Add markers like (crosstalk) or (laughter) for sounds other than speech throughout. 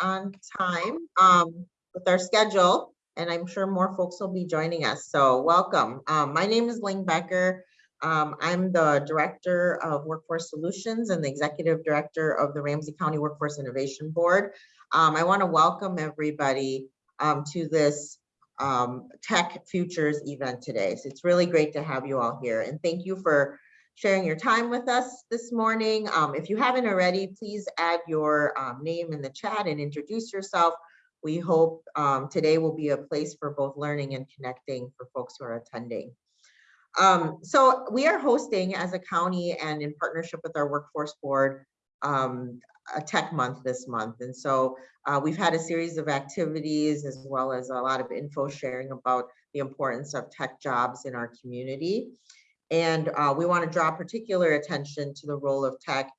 on time um, with our schedule, and I'm sure more folks will be joining us. So welcome. Um, my name is Ling Becker. Um, I'm the Director of Workforce Solutions and the Executive Director of the Ramsey County Workforce Innovation Board. Um, I want to welcome everybody um, to this um, Tech Futures event today. So it's really great to have you all here and thank you for sharing your time with us this morning. Um, if you haven't already, please add your um, name in the chat and introduce yourself. We hope um, today will be a place for both learning and connecting for folks who are attending. Um, so we are hosting as a county and in partnership with our workforce board, um, a tech month this month. And so uh, we've had a series of activities as well as a lot of info sharing about the importance of tech jobs in our community. And uh, we want to draw particular attention to the role of tech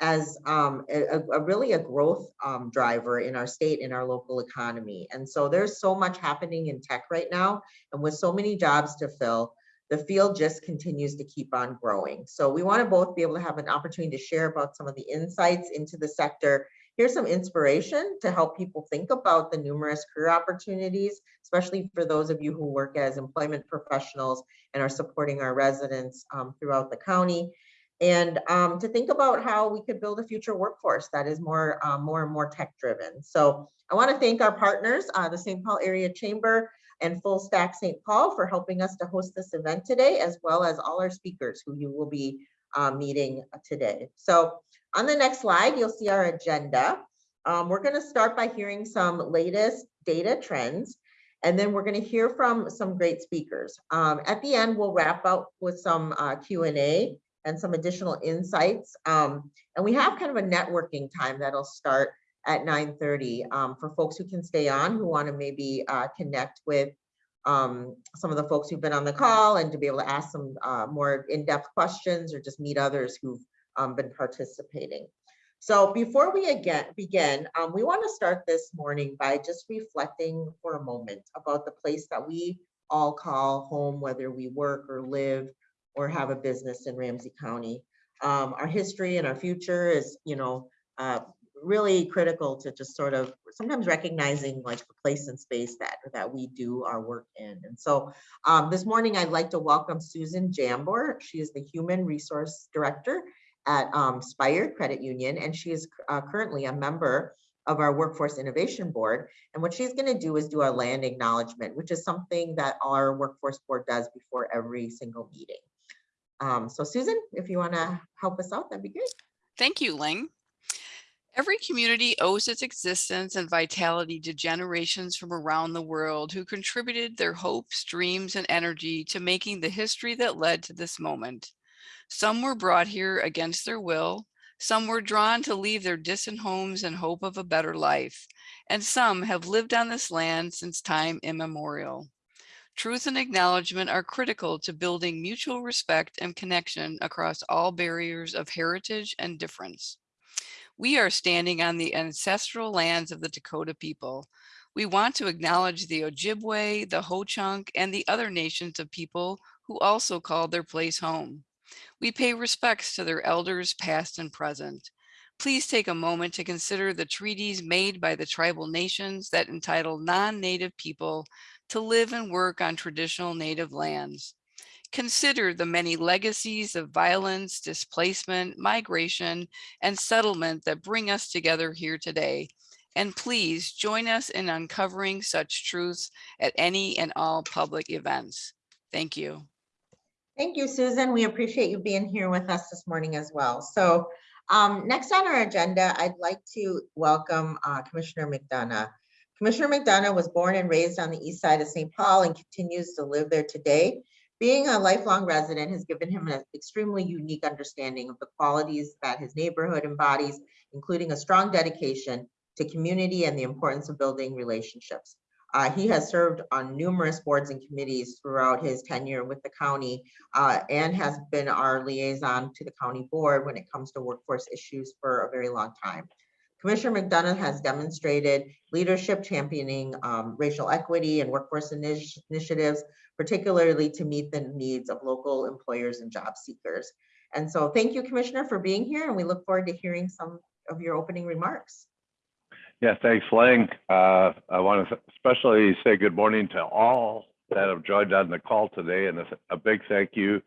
as um, a, a, really a growth um, driver in our state, in our local economy. And so there's so much happening in tech right now, and with so many jobs to fill, the field just continues to keep on growing. So we want to both be able to have an opportunity to share about some of the insights into the sector. Here's some inspiration to help people think about the numerous career opportunities, especially for those of you who work as employment professionals and are supporting our residents um, throughout the county. And um, to think about how we could build a future workforce that is more, uh, more and more tech driven. So I want to thank our partners, uh, the St. Paul Area Chamber, and Full Stack St. Paul for helping us to host this event today, as well as all our speakers who you will be uh, meeting today. So on the next slide, you'll see our agenda. Um, we're gonna start by hearing some latest data trends, and then we're gonna hear from some great speakers. Um, at the end, we'll wrap up with some uh, Q&A and some additional insights. Um, and we have kind of a networking time that'll start at 9.30 um, for folks who can stay on, who wanna maybe uh, connect with um, some of the folks who've been on the call and to be able to ask some uh, more in-depth questions or just meet others who've um, been participating. So before we again begin, um, we want to start this morning by just reflecting for a moment about the place that we all call home, whether we work or live or have a business in Ramsey County. Um, our history and our future is, you know, uh, really critical to just sort of sometimes recognizing like the place and space that that we do our work in. And so um, this morning I'd like to welcome Susan Jambor. She is the Human Resource Director at um, Spire Credit Union, and she is uh, currently a member of our Workforce Innovation Board. And what she's going to do is do a land acknowledgement, which is something that our Workforce Board does before every single meeting. Um, so Susan, if you want to help us out, that'd be great. Thank you, Ling. Every community owes its existence and vitality to generations from around the world who contributed their hopes, dreams, and energy to making the history that led to this moment. Some were brought here against their will, some were drawn to leave their distant homes in hope of a better life, and some have lived on this land since time immemorial. Truth and acknowledgement are critical to building mutual respect and connection across all barriers of heritage and difference. We are standing on the ancestral lands of the Dakota people. We want to acknowledge the Ojibwe, the Ho-Chunk, and the other nations of people who also call their place home. We pay respects to their elders past and present. Please take a moment to consider the treaties made by the tribal nations that entitle non-native people to live and work on traditional native lands. Consider the many legacies of violence, displacement, migration, and settlement that bring us together here today. And please join us in uncovering such truths at any and all public events. Thank you. Thank you, Susan. We appreciate you being here with us this morning as well. So um, next on our agenda, I'd like to welcome uh, Commissioner McDonough. Commissioner McDonough was born and raised on the east side of St. Paul and continues to live there today. Being a lifelong resident has given him an extremely unique understanding of the qualities that his neighborhood embodies, including a strong dedication to community and the importance of building relationships. Uh, he has served on numerous boards and committees throughout his tenure with the county uh, and has been our liaison to the county board when it comes to workforce issues for a very long time. Commissioner McDonough has demonstrated leadership championing um, racial equity and workforce initi initiatives, particularly to meet the needs of local employers and job seekers. And so thank you, Commissioner, for being here, and we look forward to hearing some of your opening remarks. Yeah, thanks, Lang. Uh, I want to especially say good morning to all that have joined on the call today and a, a big thank you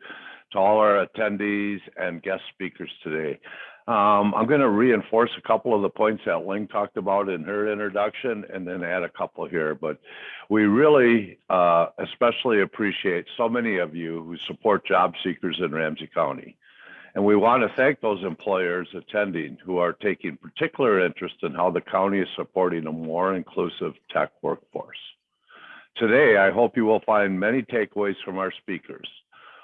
to all our attendees and guest speakers today. Um, I'm going to reinforce a couple of the points that Ling talked about in her introduction and then add a couple here. But we really uh, especially appreciate so many of you who support job seekers in Ramsey County. And we want to thank those employers attending who are taking particular interest in how the county is supporting a more inclusive tech workforce. Today, I hope you will find many takeaways from our speakers.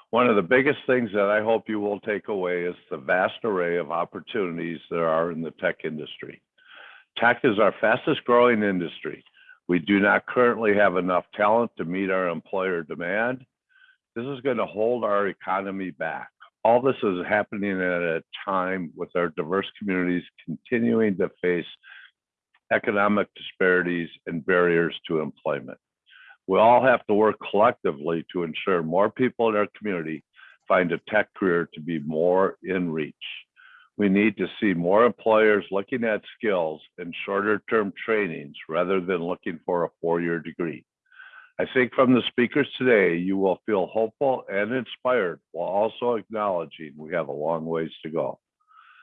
One of the biggest things that I hope you will take away is the vast array of opportunities there are in the tech industry. Tech is our fastest growing industry. We do not currently have enough talent to meet our employer demand. This is going to hold our economy back all this is happening at a time with our diverse communities continuing to face economic disparities and barriers to employment. We all have to work collectively to ensure more people in our community find a tech career to be more in reach. We need to see more employers looking at skills and shorter term trainings rather than looking for a four-year degree. I think from the speakers today, you will feel hopeful and inspired while also acknowledging we have a long ways to go.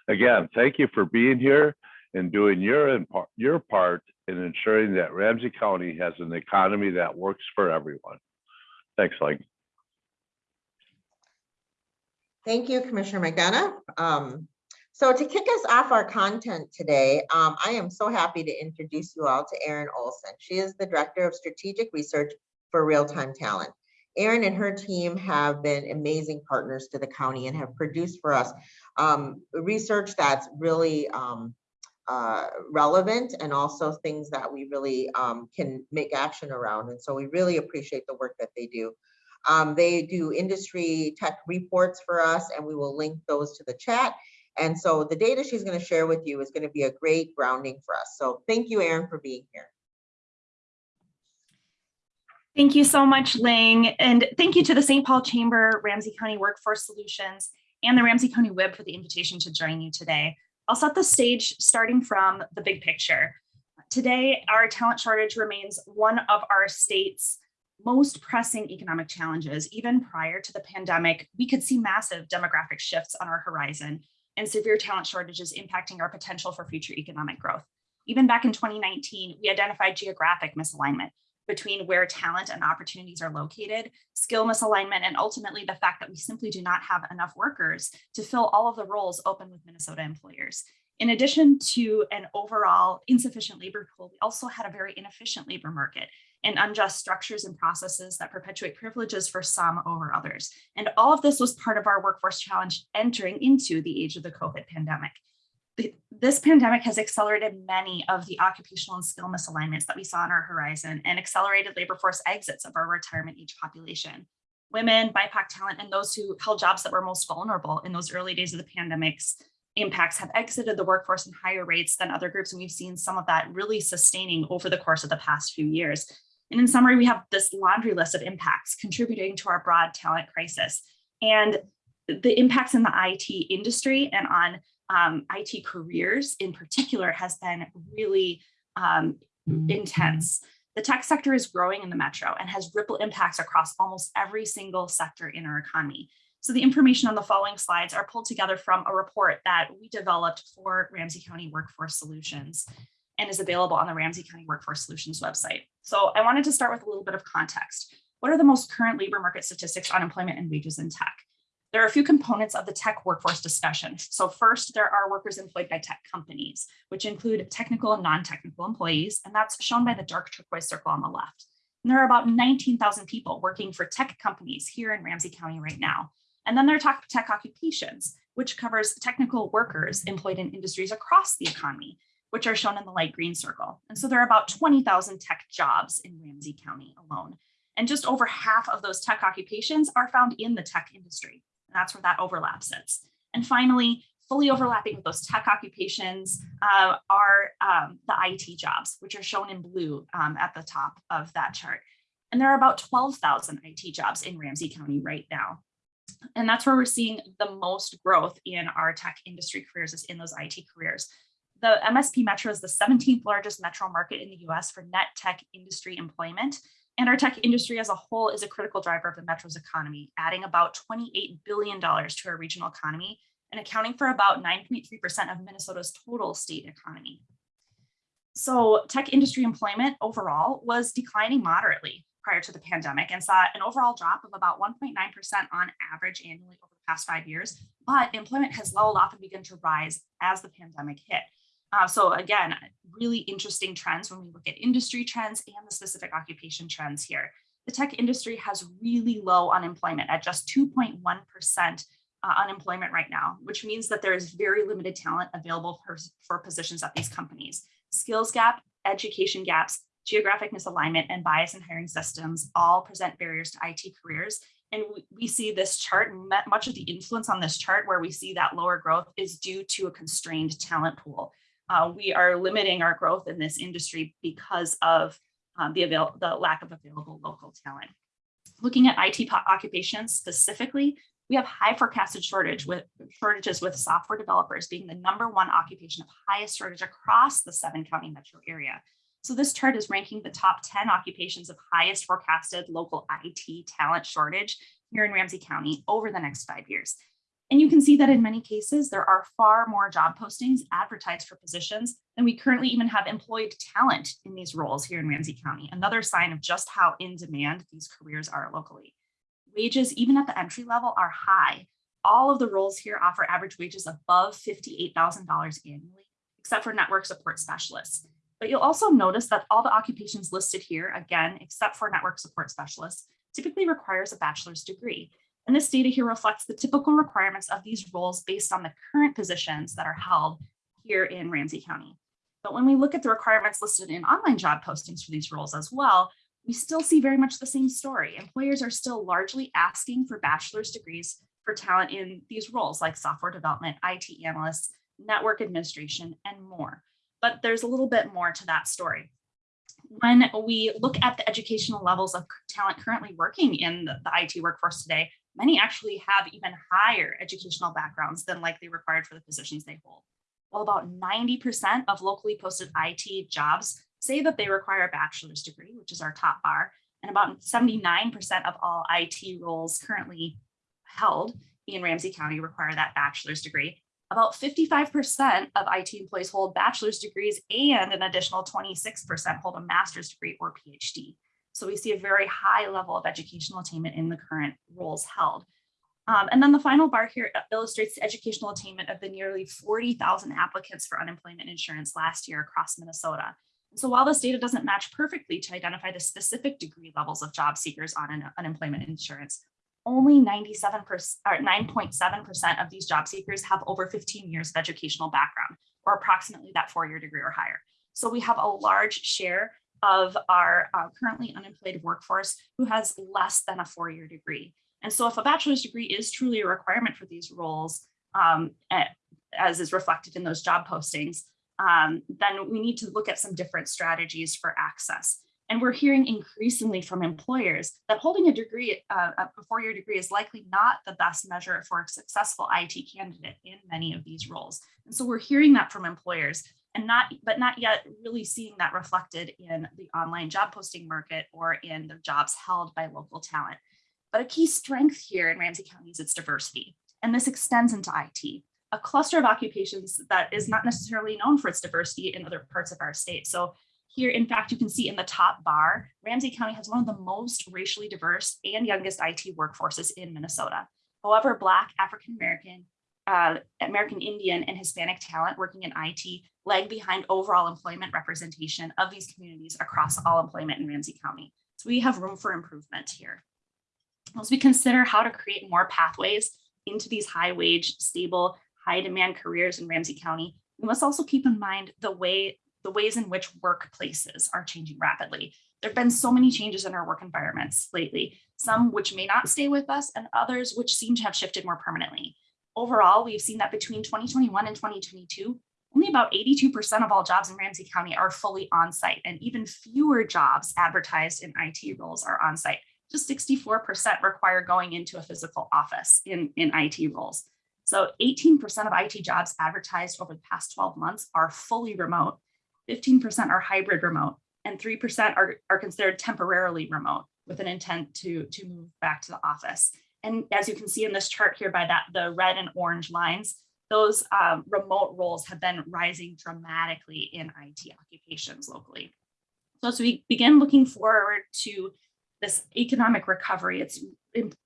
Again, thank you for being here and doing your, your part in ensuring that Ramsey County has an economy that works for everyone. Thanks, Ling. Thank you, Commissioner McDonough. Um, so to kick us off our content today, um, I am so happy to introduce you all to Erin Olson. She is the Director of Strategic Research for Real-Time Talent. Erin and her team have been amazing partners to the county and have produced for us um, research that's really um, uh, relevant and also things that we really um, can make action around. And so we really appreciate the work that they do. Um, they do industry tech reports for us and we will link those to the chat. And so the data she's going to share with you is going to be a great grounding for us. So thank you, Erin, for being here. Thank you so much, Ling. And thank you to the St. Paul Chamber, Ramsey County Workforce Solutions, and the Ramsey County WIB for the invitation to join you today. I'll set the stage starting from the big picture. Today, our talent shortage remains one of our state's most pressing economic challenges. Even prior to the pandemic, we could see massive demographic shifts on our horizon and severe talent shortages impacting our potential for future economic growth. Even back in 2019, we identified geographic misalignment between where talent and opportunities are located, skill misalignment, and ultimately the fact that we simply do not have enough workers to fill all of the roles open with Minnesota employers. In addition to an overall insufficient labor pool, we also had a very inefficient labor market and unjust structures and processes that perpetuate privileges for some over others. And all of this was part of our workforce challenge entering into the age of the COVID pandemic. This pandemic has accelerated many of the occupational and skill misalignments that we saw on our horizon and accelerated labor force exits of our retirement age population. Women, BIPOC talent, and those who held jobs that were most vulnerable in those early days of the pandemic's impacts have exited the workforce in higher rates than other groups. And we've seen some of that really sustaining over the course of the past few years. And in summary, we have this laundry list of impacts contributing to our broad talent crisis. And the impacts in the IT industry and on um, IT careers in particular has been really um, intense. The tech sector is growing in the metro and has ripple impacts across almost every single sector in our economy. So the information on the following slides are pulled together from a report that we developed for Ramsey County Workforce Solutions and is available on the Ramsey County Workforce Solutions website. So I wanted to start with a little bit of context. What are the most current labor market statistics on employment and wages in tech? There are a few components of the tech workforce discussion. So first, there are workers employed by tech companies, which include technical and non-technical employees, and that's shown by the dark turquoise circle on the left. And there are about 19,000 people working for tech companies here in Ramsey County right now. And then there are tech, tech occupations, which covers technical workers employed in industries across the economy, which are shown in the light green circle. And so there are about 20,000 tech jobs in Ramsey County alone. And just over half of those tech occupations are found in the tech industry. That's where that overlap sits. And finally, fully overlapping with those tech occupations uh, are um, the IT jobs, which are shown in blue um, at the top of that chart. And there are about 12,000 IT jobs in Ramsey County right now. And that's where we're seeing the most growth in our tech industry careers is in those IT careers. The MSP Metro is the 17th largest metro market in the US for net tech industry employment. And our tech industry as a whole is a critical driver of the Metro's economy, adding about $28 billion to our regional economy and accounting for about 9.3% of Minnesota's total state economy. So tech industry employment overall was declining moderately prior to the pandemic and saw an overall drop of about 1.9% on average annually over the past five years, but employment has leveled off and begun to rise as the pandemic hit. Uh, so again, really interesting trends when we look at industry trends and the specific occupation trends here. The tech industry has really low unemployment at just 2.1% uh, unemployment right now, which means that there is very limited talent available for, for positions at these companies. Skills gap, education gaps, geographic misalignment, and bias in hiring systems all present barriers to IT careers. And we, we see this chart, much of the influence on this chart where we see that lower growth is due to a constrained talent pool uh, we are limiting our growth in this industry because of um, the, avail the lack of available local talent. Looking at IT occupations specifically, we have high forecasted shortage with shortages with software developers being the number one occupation of highest shortage across the seven county metro area. So this chart is ranking the top 10 occupations of highest forecasted local IT talent shortage here in Ramsey County over the next five years. And you can see that in many cases, there are far more job postings advertised for positions than we currently even have employed talent in these roles here in Ramsey County, another sign of just how in demand these careers are locally. Wages, even at the entry level, are high. All of the roles here offer average wages above $58,000 annually, except for network support specialists. But you'll also notice that all the occupations listed here, again, except for network support specialists, typically requires a bachelor's degree. And this data here reflects the typical requirements of these roles based on the current positions that are held here in Ramsey County. But when we look at the requirements listed in online job postings for these roles as well, we still see very much the same story. Employers are still largely asking for bachelor's degrees for talent in these roles like software development, IT analysts, network administration, and more. But there's a little bit more to that story. When we look at the educational levels of talent currently working in the, IT workforce today, many actually have even higher educational backgrounds than likely required for the positions they hold. While about 90% of locally posted IT jobs say that they require a bachelor's degree, which is our top bar, and about 79% of all IT roles currently held in Ramsey County require that bachelor's degree. About 55% of IT employees hold bachelor's degrees and an additional 26% hold a master's degree or PhD. So we see a very high level of educational attainment in the current roles held. Um, and then the final bar here illustrates the educational attainment of the nearly 40,000 applicants for unemployment insurance last year across Minnesota. And so while this data doesn't match perfectly to identify the specific degree levels of job seekers on an unemployment insurance, only 97% or 9.7% of these job seekers have over 15 years of educational background or approximately that four-year degree or higher. So we have a large share of our uh, currently unemployed workforce who has less than a four-year degree. And so if a bachelor's degree is truly a requirement for these roles, um, as is reflected in those job postings, um, then we need to look at some different strategies for access. And we're hearing increasingly from employers that holding a degree, uh, a four-year degree is likely not the best measure for a successful IT candidate in many of these roles. And so we're hearing that from employers and not, but not yet really seeing that reflected in the online job posting market or in the jobs held by local talent. But a key strength here in Ramsey County is its diversity, and this extends into IT, a cluster of occupations that is not necessarily known for its diversity in other parts of our state. So here, in fact, you can see in the top bar, Ramsey County has one of the most racially diverse and youngest IT workforces in Minnesota. However, Black, African-American, uh, American Indian, and Hispanic talent working in IT lag behind overall employment representation of these communities across all employment in Ramsey County. So we have room for improvement here. As we consider how to create more pathways into these high wage, stable, high demand careers in Ramsey County, we must also keep in mind the way the ways in which workplaces are changing rapidly. There have been so many changes in our work environments lately, some which may not stay with us and others which seem to have shifted more permanently. Overall, we've seen that between 2021 and 2022, only about 82% of all jobs in Ramsey County are fully on-site and even fewer jobs advertised in IT roles are on-site. Just 64% require going into a physical office in, in IT roles. So 18% of IT jobs advertised over the past 12 months are fully remote, 15% are hybrid remote, and 3% are, are considered temporarily remote with an intent to, to move back to the office. And as you can see in this chart here by that, the red and orange lines, those um, remote roles have been rising dramatically in IT occupations locally. So as we begin looking forward to this economic recovery, it's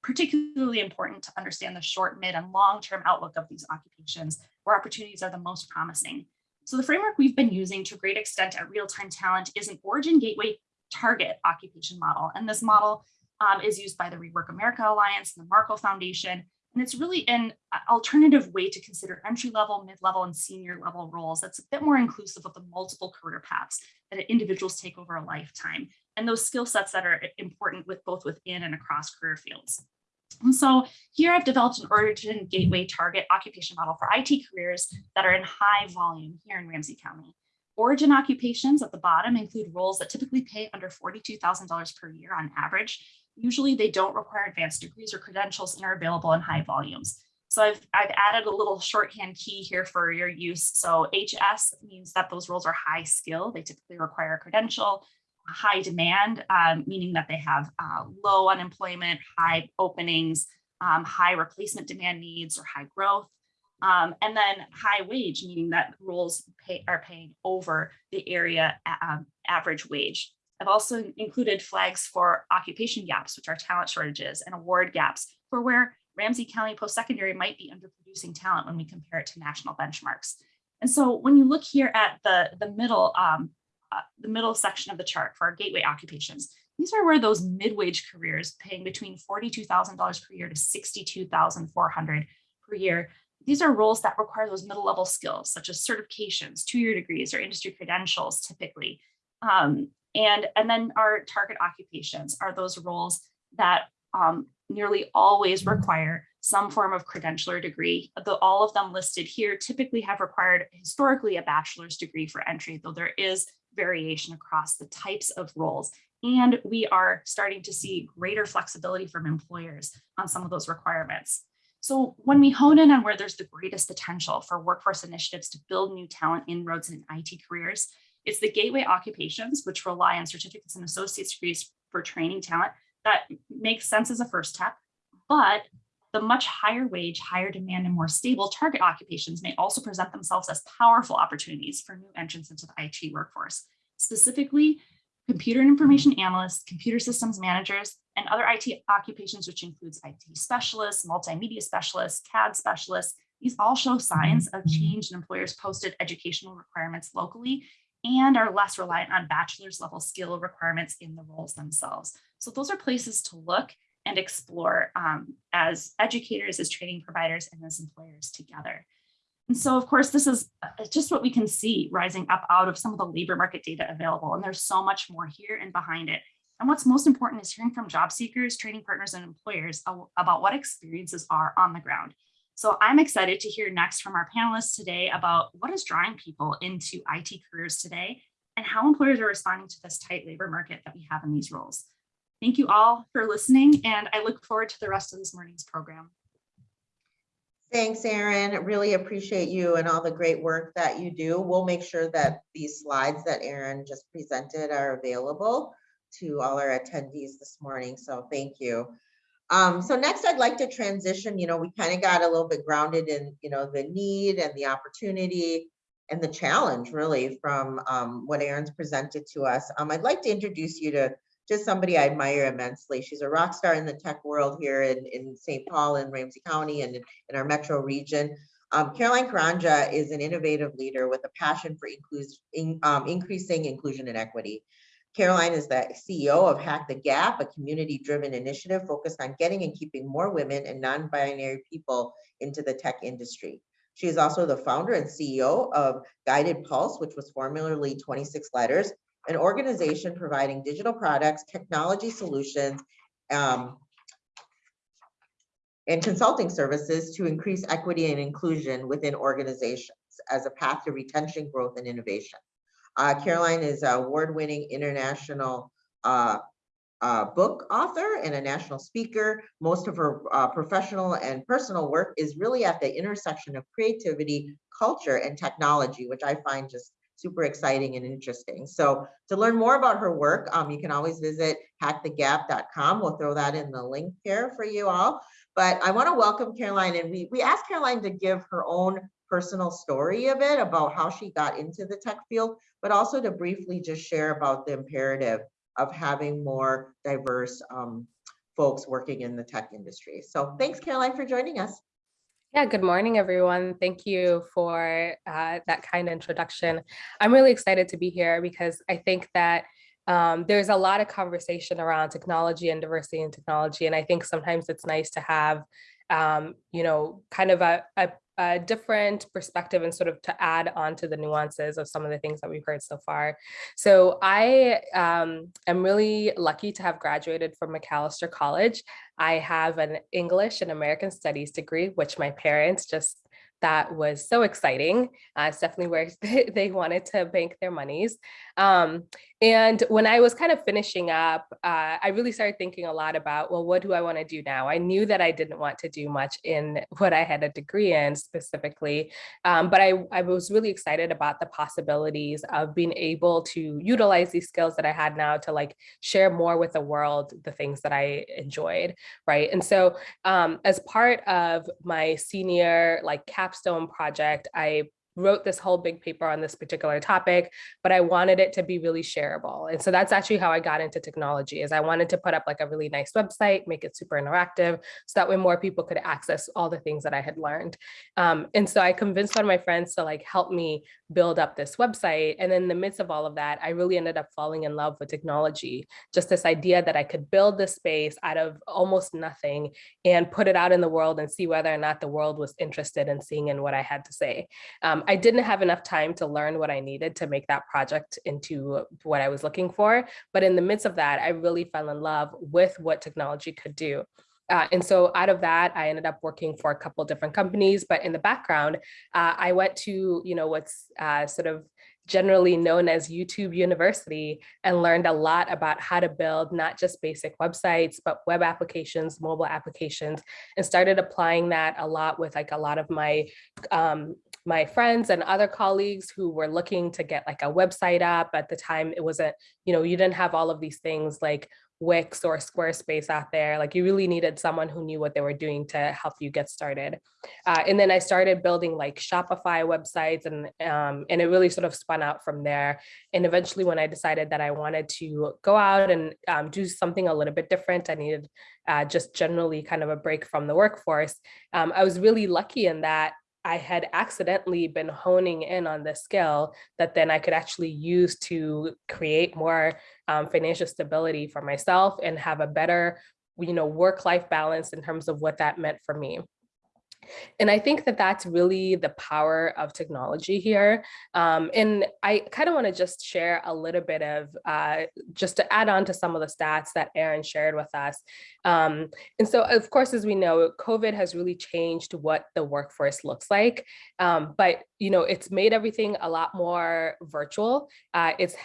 particularly important to understand the short, mid, and long-term outlook of these occupations where opportunities are the most promising. So the framework we've been using to a great extent at Real-Time Talent is an Origin Gateway target occupation model. And this model um, is used by the Rework America Alliance and the Markle Foundation. And it's really an alternative way to consider entry level, mid level, and senior level roles that's a bit more inclusive of the multiple career paths that individuals take over a lifetime and those skill sets that are important with both within and across career fields. And so here I've developed an Origin Gateway target occupation model for IT careers that are in high volume here in Ramsey County. Origin occupations at the bottom include roles that typically pay under $42,000 per year on average. Usually they don't require advanced degrees or credentials and are available in high volumes. So I've, I've added a little shorthand key here for your use. So HS means that those roles are high skill. They typically require a credential, high demand, um, meaning that they have uh, low unemployment, high openings, um, high replacement demand needs or high growth. Um, and then high wage, meaning that roles pay, are paying over the area um, average wage. I've also included flags for occupation gaps, which are talent shortages, and award gaps for where Ramsey County post-secondary might be underproducing talent when we compare it to national benchmarks. And so when you look here at the, the middle, um, uh, the middle section of the chart for our gateway occupations, these are where those mid-wage careers paying between $42,000 per year to 62,400 per year. These are roles that require those middle level skills such as certifications, two-year degrees or industry credentials typically. Um, and, and then our target occupations are those roles that um, nearly always require some form of credential or degree. The, all of them listed here typically have required historically a bachelor's degree for entry, though there is variation across the types of roles. And we are starting to see greater flexibility from employers on some of those requirements. So when we hone in on where there's the greatest potential for workforce initiatives to build new talent inroads in IT careers, it's the gateway occupations, which rely on certificates and associate's degrees for training talent that makes sense as a first step, but the much higher wage, higher demand, and more stable target occupations may also present themselves as powerful opportunities for new entrants into the IT workforce. Specifically, computer and information analysts, computer systems managers, and other IT occupations, which includes IT specialists, multimedia specialists, CAD specialists. These all show signs mm-hmm. of mm-hmm. change in employers' posted educational requirements locally and are less reliant on bachelor's level skill requirements in the roles themselves. So those are places to look and explore um, as educators, as training providers, and as employers together. And so, of course, this is uh, just what we can see rising up out of some of the labor market data available. And there's so much more here and behind it. And what's most important is hearing from job seekers, training partners, and employers about what experiences are on the ground. So I'm excited to hear next from our panelists today about what is drawing people into IT careers today and how employers are responding to this tight labor market that we have in these roles. Thank you all for listening, and I look forward to the rest of this morning's program. Thanks, Erin. Really appreciate you and all the great work that you do. We'll make sure that these slides that Erin just presented are available to all our attendees this morning. So thank you. Um, so next I'd like to transition, you know, we kind of got a little bit grounded in, you know, the need and the opportunity and the challenge really from um, what Erin's presented to us. Um, I'd like to introduce you to just somebody I admire immensely. She's a rock star in the tech world here in, in St. Paul and Ramsey County and in, in our metro region. Um, Caroline Karanja is an innovative leader with a passion for inclus in, um, increasing inclusion and equity. Caroline is the CEO of Hack the Gap, a community-driven initiative focused on getting and keeping more women and non-binary people into the tech industry. She is also the founder and CEO of Guided Pulse, which was formerly 26 Letters, an organization providing digital products, technology solutions, um, and consulting services to increase equity and inclusion within organizations as a path to retention, growth, and innovation. Uh, Caroline is an award-winning international uh, uh, book author and a national speaker. Most of her uh, professional and personal work is really at the intersection of creativity, culture, and technology, which I find just super exciting and interesting. So to learn more about her work, um, you can always visit hackthegap.com. We'll throw that in the link here for you all. But I want to welcome Caroline, and we, we asked Caroline to give her own personal story a bit about how she got into the tech field, but also to briefly just share about the imperative of having more diverse um, folks working in the tech industry. So thanks, Caroline, for joining us. Yeah, good morning, everyone. Thank you for uh, that kind introduction. I'm really excited to be here because I think that um, there's a lot of conversation around technology and diversity in technology. And I think sometimes it's nice to have, um, you know, kind of a, a a different perspective and sort of to add on to the nuances of some of the things that we've heard so far. So I um, am really lucky to have graduated from Macalester College. I have an English and American Studies degree, which my parents just that was so exciting. Uh, it's definitely where (laughs) they wanted to bank their monies. Um, and when I was kind of finishing up, uh, I really started thinking a lot about, well, what do I want to do now? I knew that I didn't want to do much in (laughs) what I had a degree in specifically, um, but I, I was really excited about the possibilities of being able to utilize these skills that I had now to like share more with the world, the things that I enjoyed, right? And so um, as part of my senior like capstone project, I wrote this whole big paper on this particular topic, but I wanted it to be really shareable. And so that's actually how I got into technology is I wanted to put up like a really nice website, make it super interactive so that way more people could access all the things that I had learned. Um, and so I convinced one of my friends to like help me build up this website. And in the midst of all of that, I really ended up falling in love with technology. Just this idea that I could build this space out of almost nothing and put it out in the world and see whether or not the world was interested in seeing in what I had to say. Um, I didn't have enough time to learn what I needed to make that project into what I was looking for. But in the midst of that, I really fell in love with what technology could do. Uh, and so out of that, I ended up working for a couple different companies, but in the background, uh, I went to, you know, what's uh, sort of generally known as YouTube University and learned a lot about how to build not just basic websites, but web applications, mobile applications, and started applying that a lot with like a lot of my um, my friends and other colleagues who were looking to get like a website up at the time it wasn't you know you didn't have all of these things like Wix or Squarespace out there. Like you really needed someone who knew what they were doing to help you get started. Uh, and then I started building like Shopify websites and, um, and it really sort of spun out from there. And eventually when I decided that I wanted to go out and um, do something a little bit different, I needed uh, just generally kind of a break from the workforce. Um, I was really lucky in that I had accidentally been honing in on this skill that then I could actually use to create more um, financial stability for myself and have a better, you know, work-life balance in terms of what that meant for me. And I think that that's really the power of technology here. Um, and I kind of want to just share a little bit of, uh, just to add on to some of the stats that Erin shared with us. Um, and so, of course, as we know, COVID has really changed what the workforce looks like. Um, but, you know, it's made everything a lot more virtual. Uh, it's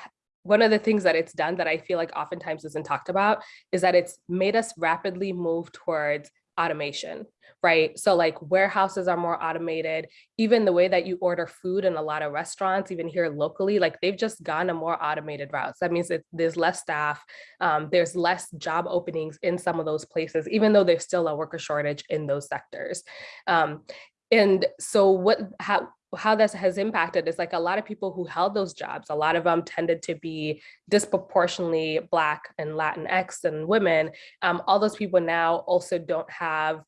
one of the things that it's done that I feel like oftentimes isn't talked about is that it's made us rapidly move towards automation, right? So like warehouses are more automated, even the way that you order food in a lot of restaurants, even here locally, like they've just gone a more automated route. So that means that there's less staff, um, there's less job openings in some of those places, even though there's still a worker shortage in those sectors. Um, and so what, how, how this has impacted is like a lot of people who held those jobs, a lot of them tended to be disproportionately Black and Latinx and women. Um, all those people now also don't have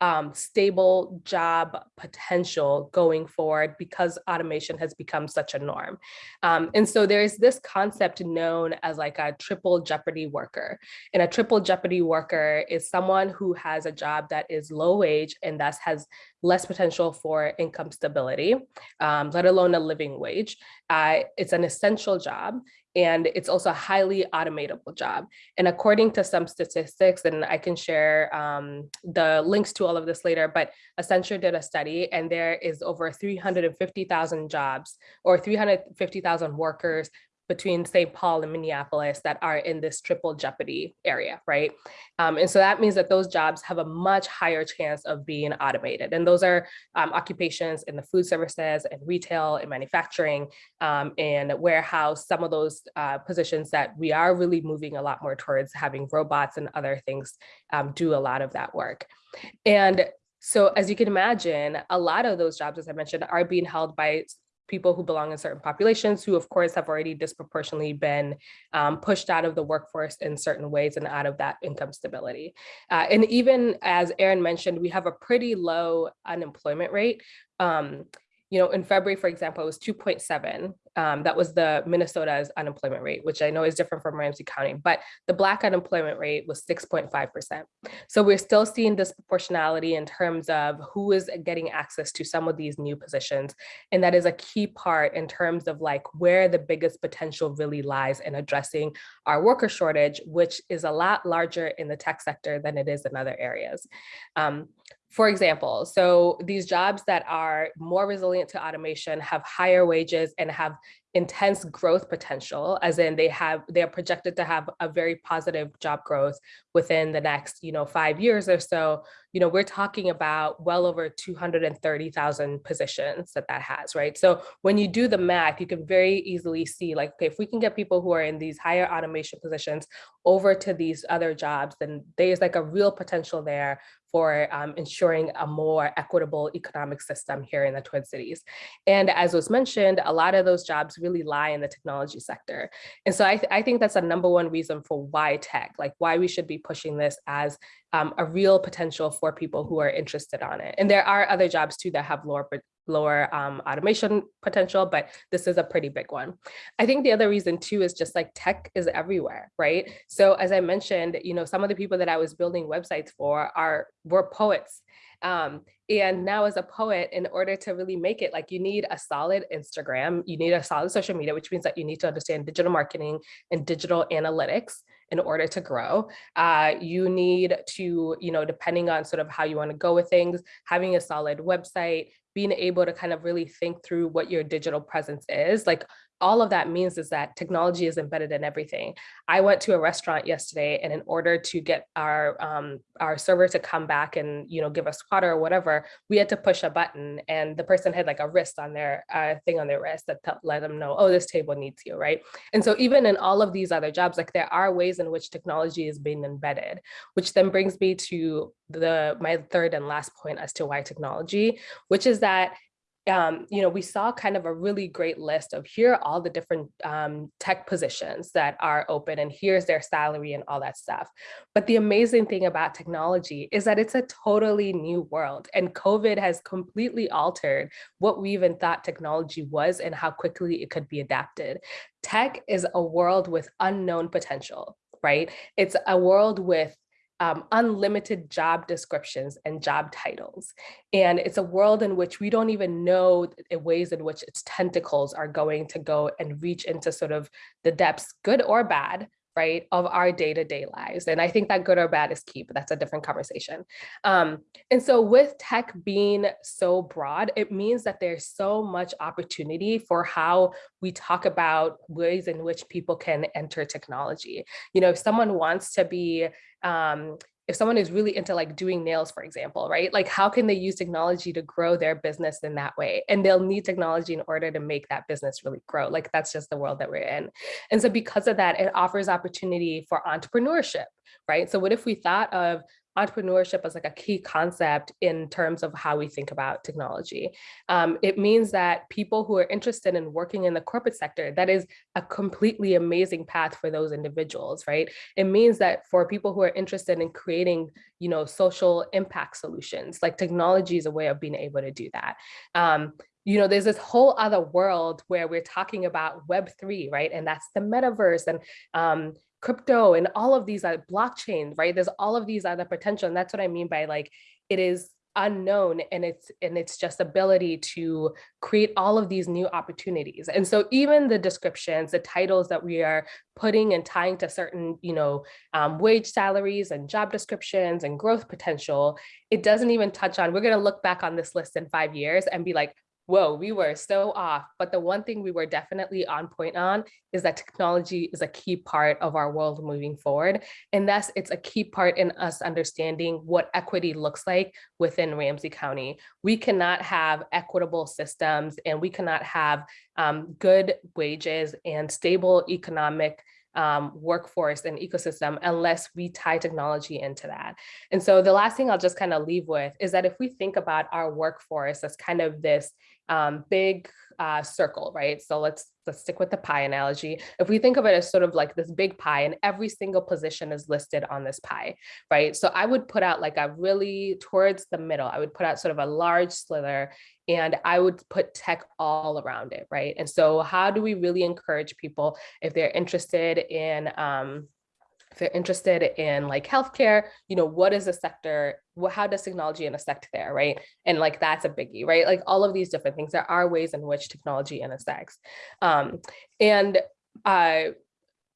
um, stable job potential going forward because automation has become such a norm. Um, and so there's this concept known as like a triple jeopardy worker. And a triple jeopardy worker is someone who has a job that is low wage and thus has less potential for income stability, um, let alone a living wage. Uh, it's an essential job and it's also a highly automatable job. And according to some statistics, and I can share um, the links to all of this later, but Accenture did a study and there is over 350,000 jobs or 350,000 workers between St. Paul and Minneapolis that are in this triple jeopardy area, right? Um, and so that means that those jobs have a much higher chance of being automated. And those are um, occupations in the food services and retail and manufacturing um, and warehouse, some of those uh, positions that we are really moving a lot more towards having robots and other things um, do a lot of that work. And so as you can imagine, a lot of those jobs, as I mentioned, are being held by people who belong in certain populations who of course have already disproportionately been um, pushed out of the workforce in certain ways and out of that income stability. Uh, and even as Erin mentioned, we have a pretty low unemployment rate. Um, you know, in February, for example, it was 2.7. Um, that was the Minnesota's unemployment rate, which I know is different from Ramsey County, but the Black unemployment rate was 6.5%. So we're still seeing disproportionality in terms of who is getting access to some of these new positions. And that is a key part in terms of like where the biggest potential really lies in addressing our worker shortage, which is a lot larger in the tech sector than it is in other areas. Um, for example, so these jobs that are more resilient to automation have higher wages and have intense growth potential, as in they have they are projected to have a very positive job growth within the next, you know, five years or so. You know, we're talking about well over 230,000 positions that that has, right? So when you do the math, you can very easily see like, okay, if we can get people who are in these higher automation positions over to these other jobs, then there's like a real potential there for um, ensuring a more equitable economic system here in the Twin Cities. And as was mentioned, a lot of those jobs really lie in the technology sector. And so I, th I think that's a number one reason for why tech, like why we should be pushing this as um, a real potential for people who are interested on it. And there are other jobs too that have lower lower um, automation potential, but this is a pretty big one. I think the other reason too is just like tech is everywhere, right? So as I mentioned, you know, some of the people that I was building websites for are were poets. Um, and now as a poet, in order to really make it, like you need a solid Instagram, you need a solid social media, which means that you need to understand digital marketing and digital analytics in order to grow. Uh, you need to, you know, depending on sort of how you want to go with things, having a solid website, being able to kind of really think through what your digital presence is. Like all of that means is that technology is embedded in everything. I went to a restaurant yesterday and in order to get our um, our server to come back and you know give us water or whatever, we had to push a button and the person had like a wrist on their uh, thing on their wrist that let them know, oh, this table needs you, right? And so even in all of these other jobs, like there are ways in which technology is being embedded, which then brings me to the my third and last point as to why technology, which is that um, you know, we saw kind of a really great list of here are all the different um, tech positions that are open and here's their salary and all that stuff. But the amazing thing about technology is that it's a totally new world and COVID has completely altered what we even thought technology was and how quickly it could be adapted. Tech is a world with unknown potential, right? It's a world with um, unlimited job descriptions and job titles. And it's a world in which we don't even know the ways in which its tentacles are going to go and reach into sort of the depths, good or bad, right, of our day-to-day -day lives. And I think that good or bad is key, but that's a different conversation. Um, and so with tech being so broad, it means that there's so much opportunity for how we talk about ways in which people can enter technology. You know, if someone wants to be um, if someone is really into like doing nails, for example, right? Like how can they use technology to grow their business in that way? And they'll need technology in order to make that business really grow. Like that's just the world that we're in. And so because of that, it offers opportunity for entrepreneurship, right? So what if we thought of entrepreneurship as like a key concept in terms of how we think about technology. Um, it means that people who are interested in working in the corporate sector, that is a completely amazing path for those individuals, right? It means that for people who are interested in creating, you know, social impact solutions, like technology is a way of being able to do that. Um, you know, there's this whole other world where we're talking about Web3, right? And that's the metaverse and um, crypto and all of these are blockchains, right? There's all of these other potential. And that's what I mean by like, it is unknown and it's and it's just ability to create all of these new opportunities and so even the descriptions the titles that we are putting and tying to certain you know um, wage salaries and job descriptions and growth potential it doesn't even touch on we're going to look back on this list in five years and be like whoa, we were so off. But the one thing we were definitely on point on is that technology is a key part of our world moving forward. And thus it's a key part in us understanding what equity looks like within Ramsey County. We cannot have equitable systems and we cannot have um, good wages and stable economic um, workforce and ecosystem unless we tie technology into that. And so the last thing I'll just kind of leave with is that if we think about our workforce as kind of this um, big uh, circle, right? So let's let's stick with the pie analogy. If we think of it as sort of like this big pie and every single position is listed on this pie, right? So I would put out like a really towards the middle, I would put out sort of a large slither and I would put tech all around it, right? And so how do we really encourage people if they're interested in um, if they're interested in like healthcare, you know, what is the sector, what, how does technology intersect there, right? And like, that's a biggie, right? Like all of these different things, there are ways in which technology intersects. Um, and uh,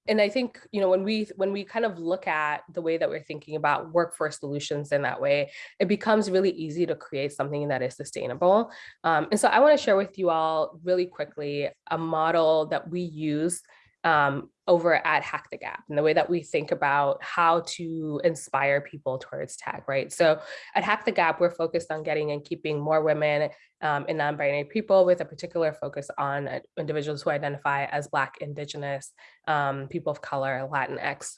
and I think, you know, when we when we kind of look at the way that we're thinking about workforce solutions in that way, it becomes really easy to create something that is sustainable. Um, and so I want to share with you all really quickly a model that we use um, over at Hack the Gap and the way that we think about how to inspire people towards tech, right? So at Hack the Gap, we're focused on getting and keeping more women um, and non-binary people with a particular focus on uh, individuals who identify as Black, Indigenous, um, people of color, Latinx,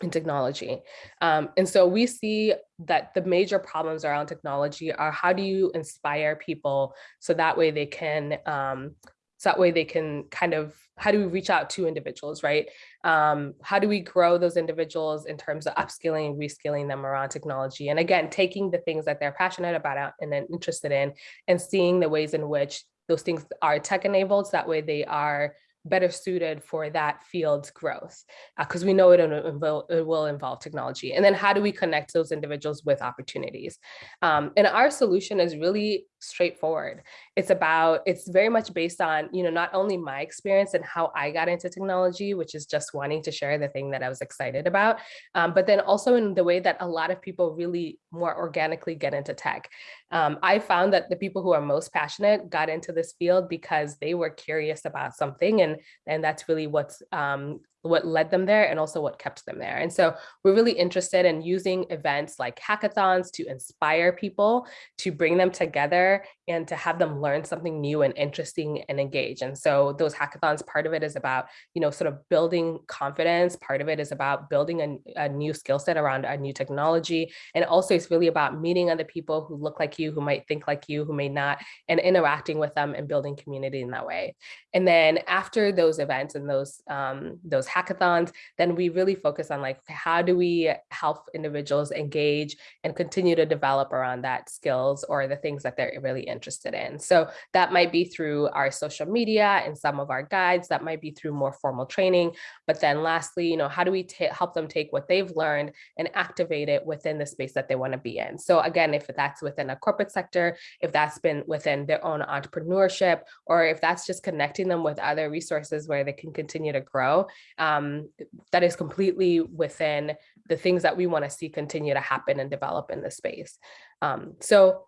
in technology. Um, and so we see that the major problems around technology are how do you inspire people so that way they can um, so that way they can kind of, how do we reach out to individuals, right? Um, how do we grow those individuals in terms of upskilling, and reskilling them around technology? And again, taking the things that they're passionate about and then interested in and seeing the ways in which those things are tech enabled. So that way they are better suited for that field's growth because uh, we know it, it, will involve technology. And then how do we connect those individuals with opportunities? Um, and our solution is really straightforward. It's about, it's very much based on, you know, not only my experience and how I got into technology, which is just wanting to share the thing that I was excited about, um, but then also in the way that a lot of people really more organically get into tech. Um, I found that the people who are most passionate got into this field because they were curious about something and, and that's really what's um, what led them there and also what kept them there. And so we're really interested in using events like hackathons to inspire people, to bring them together and to have them learn something new and interesting and engage. And so those hackathons, part of it is about, you know, sort of building confidence. Part of it is about building a, a new skill set around a new technology. And also it's really about meeting other people who look like you, who might think like you, who may not, and interacting with them and building community in that way. And then after those events and those, um, those hackathons, then we really focus on like, how do we help individuals engage and continue to develop around that skills or the things that they're really interested in. So that might be through our social media and some of our guides, that might be through more formal training. But then lastly, you know, how do we help them take what they've learned and activate it within the space that they want to be in? So again, if that's within a corporate sector, if that's been within their own entrepreneurship, or if that's just connecting them with other resources where they can continue to grow, um, that is completely within the things that we want to see continue to happen and develop in the space. Um, so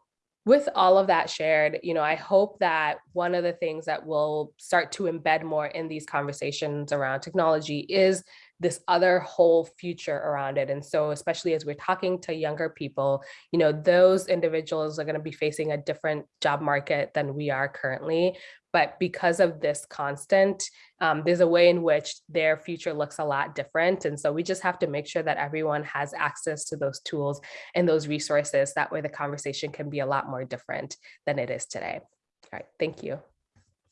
with all of that shared, you know, I hope that one of the things that will start to embed more in these conversations around technology is this other whole future around it. And so especially as we're talking to younger people, you know, those individuals are going to be facing a different job market than we are currently. But because of this constant, um, there's a way in which their future looks a lot different. And so we just have to make sure that everyone has access to those tools and those resources. That way the conversation can be a lot more different than it is today. All right, thank you.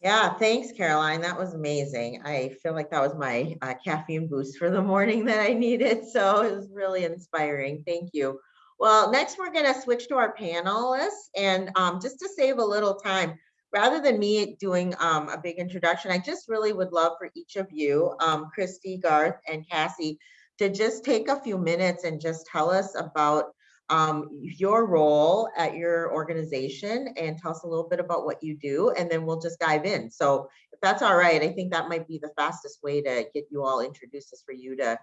Yeah, thanks, Caroline. That was amazing. I feel like that was my uh, caffeine boost for the morning that I needed. So it was really inspiring. Thank you. Well, next we're going to switch to our panelists. And um, just to save a little time, rather than me doing um, a big introduction, I just really would love for each of you, um, Christy, Garth, and Cassie, to just take a few minutes and just tell us about um, your role at your organization and tell us a little bit about what you do, and then we'll just dive in. So if that's all right, I think that might be the fastest way to get you all introduced is for you to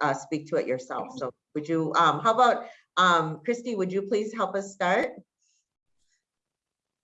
uh, speak to it yourself. So would you, um, how about, um, Christy, would you please help us start?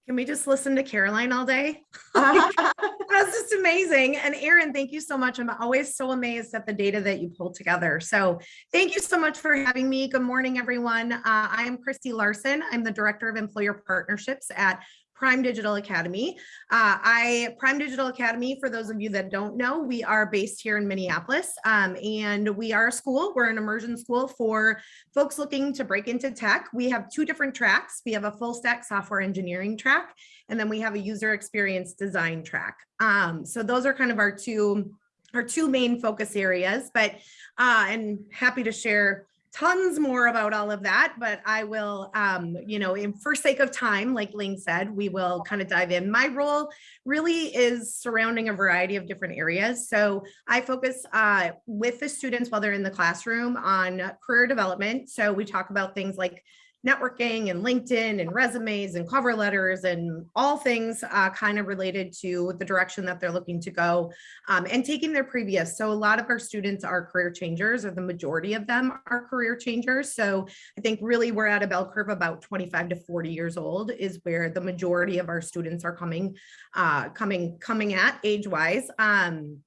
Can we just listen to Caroline all day? (laughs) (laughs) That's just amazing. And Erin, thank you so much. I'm always so amazed at the data that you pull together. So thank you so much for having me. Good morning, everyone. Uh, I am Christy Larson. I'm the Director of Employer Partnerships at Prime Digital Academy. Uh, I Prime Digital Academy, for those of you that don't know, we are based here in Minneapolis um, and we are a school. We're an immersion school for folks looking to break into tech. We have two different tracks. We have a full stack software engineering track, and then we have a user experience design track. Um, so those are kind of our two our two main focus areas, but uh, and happy to share tons more about all of that, but I will, um, you know, in for sake of time, like Ling said, we will kind of dive in. My role really is surrounding a variety of different areas. So I focus uh, with the students while they're in the classroom on career development. So we talk about things like networking and LinkedIn and resumes and cover letters and all things uh, kind of related to the direction that they're looking to go um, and taking their previous. So a lot of our students are career changers or the majority of them are career changers. So I think really we're at a bell curve about 25 to 40 years old is where the majority of our students are coming, uh, coming, coming at age wise. Um,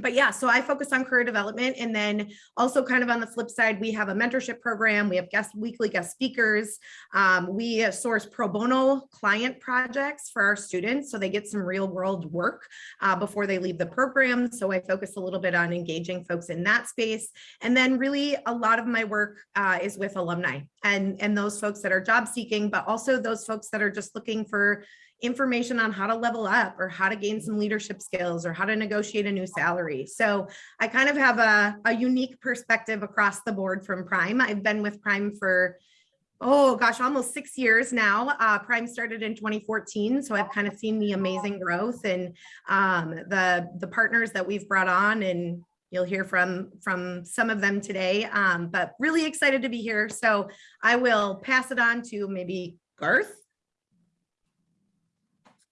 but yeah, so I focus on career development and then also kind of on the flip side, we have a mentorship program. We have guest weekly guest speakers. Um, we source pro bono client projects for our students so they get some real world work uh, before they leave the program. So I focus a little bit on engaging folks in that space. And then really a lot of my work uh, is with alumni and, and those folks that are job seeking, but also those folks that are just looking for information on how to level up or how to gain some leadership skills or how to negotiate a new salary. So I kind of have a, a unique perspective across the board from Prime. I've been with Prime for oh gosh, almost six years now. Uh, Prime started in 2014, so I've kind of seen the amazing growth and um, the the partners that we've brought on, and you'll hear from from some of them today. Um, but really excited to be here. So I will pass it on to maybe Garth.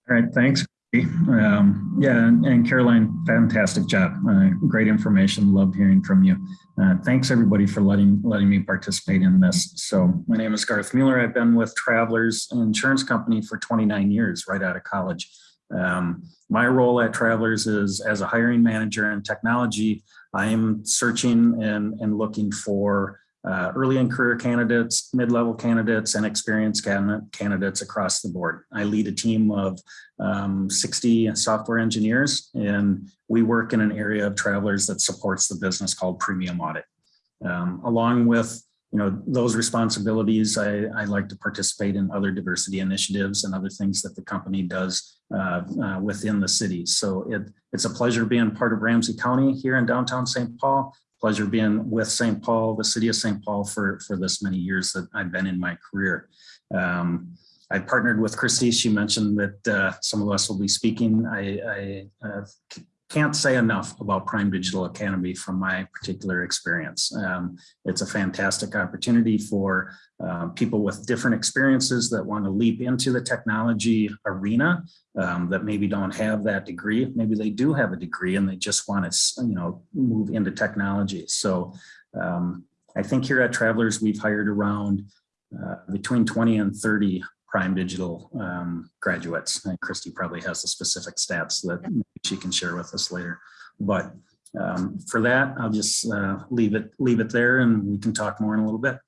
All right, thanks. Um, yeah, and, and, Caroline, fantastic job. Uh, great information. Love hearing from you. Uh, thanks everybody for letting letting me participate in this. So my name is Garth Mueller. I've been with Travelers Insurance Company for 29 years, right out of college. Um, my role at Travelers is as a hiring manager in technology. I am searching and, and looking for uh, early in career candidates, mid-level candidates, and experienced candidates across the board. I lead a team of um, 60 software engineers, and we work in an area of travelers that supports the business called Premium Audit. Um, along with you know those responsibilities, I, I, like to participate in other diversity initiatives and other things that the company does uh, uh, within the city. So it, it's a pleasure being part of Ramsey County here in downtown St. Paul pleasure being with St. Paul, the city of St. Paul for, for this many years that I've been in my career. Um, I partnered with Christy. She mentioned that uh, some of us will be speaking. I, I uh, can't say enough about Prime Digital Academy from my particular experience. Um, it's a fantastic opportunity for uh, people with different experiences that want to leap into the technology arena um, that maybe don't have that degree. Maybe they do have a degree and they just want to, you know, move into technology. So um, I think here at Travelers, we've hired around uh, between 20 and 30 Prime Digital um, graduates. And Christy probably has the specific stats that she can share with us later. But um, for that, I'll just uh, leave it leave it there, and we can talk more in a little bit.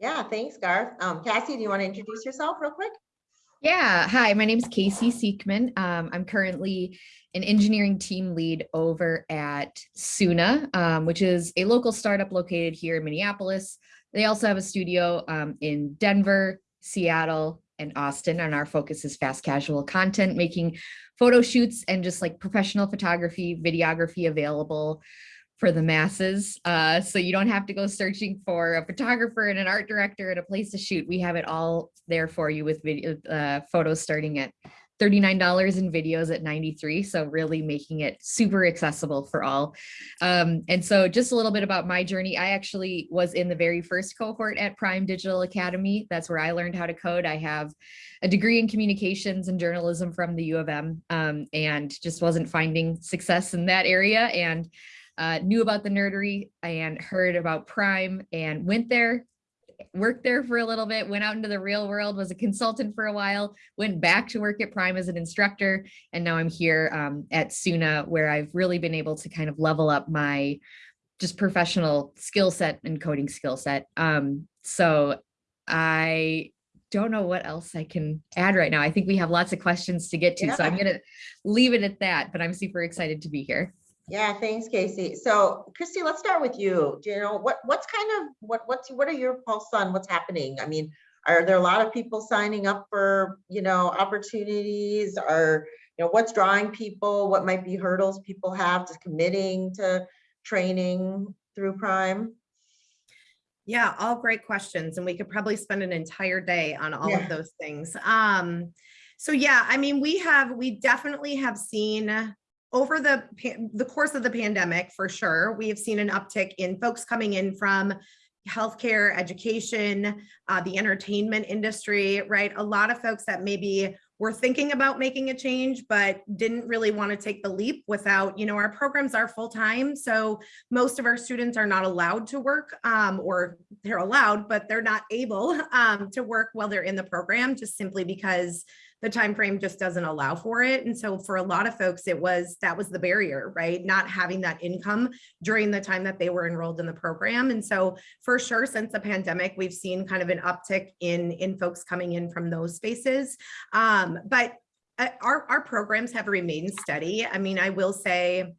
Yeah, thanks, Garth. Um, Cassie, do you want to introduce yourself real quick? Yeah, hi, my name is Casey Siekman. Um, I'm currently an engineering team lead over at Soona, um, which is a local startup located here in Minneapolis. They also have a studio um, in Denver, Seattle, and Austin, and our focus is fast casual content, making photo shoots and just like professional photography, videography available for the masses. Uh, so you don't have to go searching for a photographer and an art director and a place to shoot. We have it all there for you with video uh, photos starting at $39 in videos at 93. So really making it super accessible for all. Um, and so just a little bit about my journey. I actually was in the very first cohort at Prime Digital Academy. That's where I learned how to code. I have a degree in communications and journalism from the U of M um, and just wasn't finding success in that area and uh, knew about the nerdery and heard about Prime and went there worked there for a little bit, went out into the real world, was a consultant for a while, went back to work at Prime as an instructor, and now I'm here um, at Soona where I've really been able to kind of level up my just professional skill set and coding skill set. Um, so I don't know what else I can add right now. I think we have lots of questions to get to, so I'm gonna leave it at that, but I'm super excited to be here. Yeah, thanks, Casey. So Christy, let's start with you. Do you know, what, what's kind of, what, what's, what are your pulse on what's happening? I mean, are there a lot of people signing up for, you know, opportunities? Are, you know, what's drawing people? What might be hurdles people have to committing to training through Prime? Yeah, all great questions. And we could probably spend an entire day on all Yeah. of those things. Um, so yeah, I mean, we have, we definitely have seen over the, the course of the pandemic, for sure, we have seen an uptick in folks coming in from healthcare, education, uh, the entertainment industry, right? A lot of folks that maybe were thinking about making a change, but didn't really want to take the leap without, you know, our programs are full-time. So most of our students are not allowed to work um, or they're allowed, but they're not able (laughs) um, to work while they're in the program just simply because the time frame just doesn't allow for it. And so for a lot of folks, it was that was the barrier, right? Not having that income during the time that they were enrolled in the program. And so for sure, since the pandemic, we've seen kind of an uptick in in folks coming in from those spaces. Um, but uh, our our programs have remained steady. I mean, I will say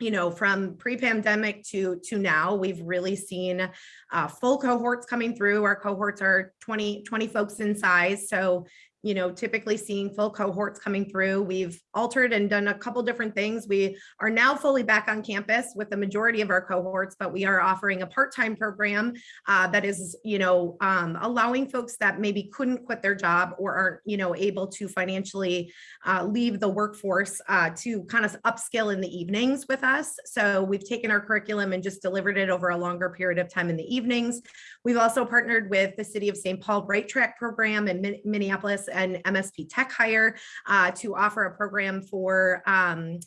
you know, from pre-pandemic to to now, we've really seen uh, full cohorts coming through. Our cohorts are 20, 20 folks in size. So, you know, typically seeing full cohorts coming through. We've altered and done a couple different things. We are now fully back on campus with the majority of our cohorts, but we are offering a part-time program uh, that is, you know, um, allowing folks that maybe couldn't quit their job or aren't, you know, able to financially uh, leave the workforce uh, to kind of upskill in the evenings with us. So we've taken our curriculum and just delivered it over a longer period of time in the evenings. We've also partnered with the City of St. Paul Right Track program in Minneapolis and MSP Tech Hire uh, to offer a program for um,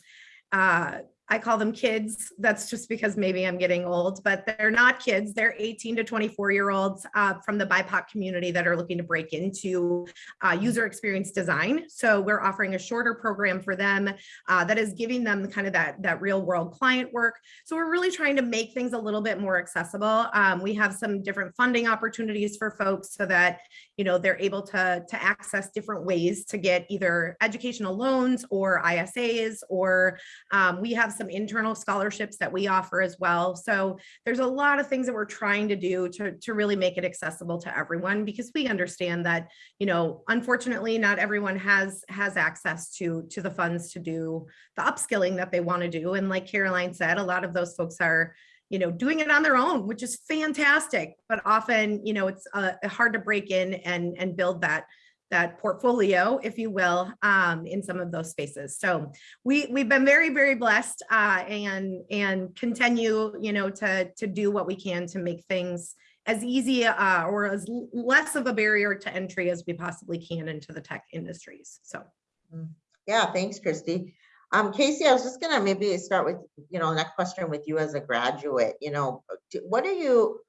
uh, I call them kids. That's just because maybe I'm getting old, but they're not kids. They're 18 to 24 year olds uh, from the BIPOC community that are looking to break into uh, user experience design. So we're offering a shorter program for them uh, that is giving them kind of that, that real world client work. So we're really trying to make things a little bit more accessible. Um, we have some different funding opportunities for folks so that, you know, they're able to, to access different ways to get either educational loans or ISAs, or um, we have some internal scholarships that we offer as well. So there's a lot of things that we're trying to do to, to really make it accessible to everyone because we understand that, you know, unfortunately, not everyone has has access to to the funds to do the upskilling that they want to do. And like Caroline said, a lot of those folks are you know, doing it on their own, which is fantastic. But often, you know, it's uh, hard to break in and and build that that portfolio, if you will, um, in some of those spaces. So we we've been very very blessed uh, and and continue, you know, to to do what we can to make things as easy uh, or as less of a barrier to entry as we possibly can into the tech industries. So. Yeah, thanks, Christy. Um, Casey, I was just gonna maybe start with, you know, next question with you as a graduate, you know, what are you,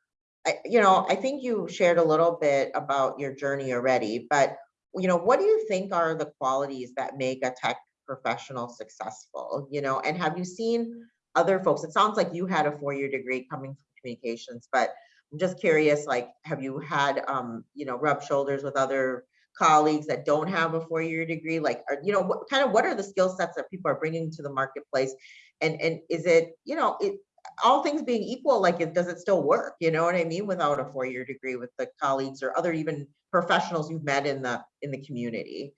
I, you know, I think you shared a little bit about your journey already, but, you know, what do you think are the qualities that make a tech professional successful, you know, and have you seen other folks? It sounds like you had a four-year degree coming from communications, but I'm just curious, like, have you had, um, you know, rub shoulders with other colleagues that don't have a four-year degree? Like, are, you know, what kind of, what are the skill sets that people are bringing to the marketplace? And, and is it, you know, it, all things being equal, like, it, does it still work? You know what I mean? Without a four-year degree with the colleagues or other even professionals you've met in the, in the community?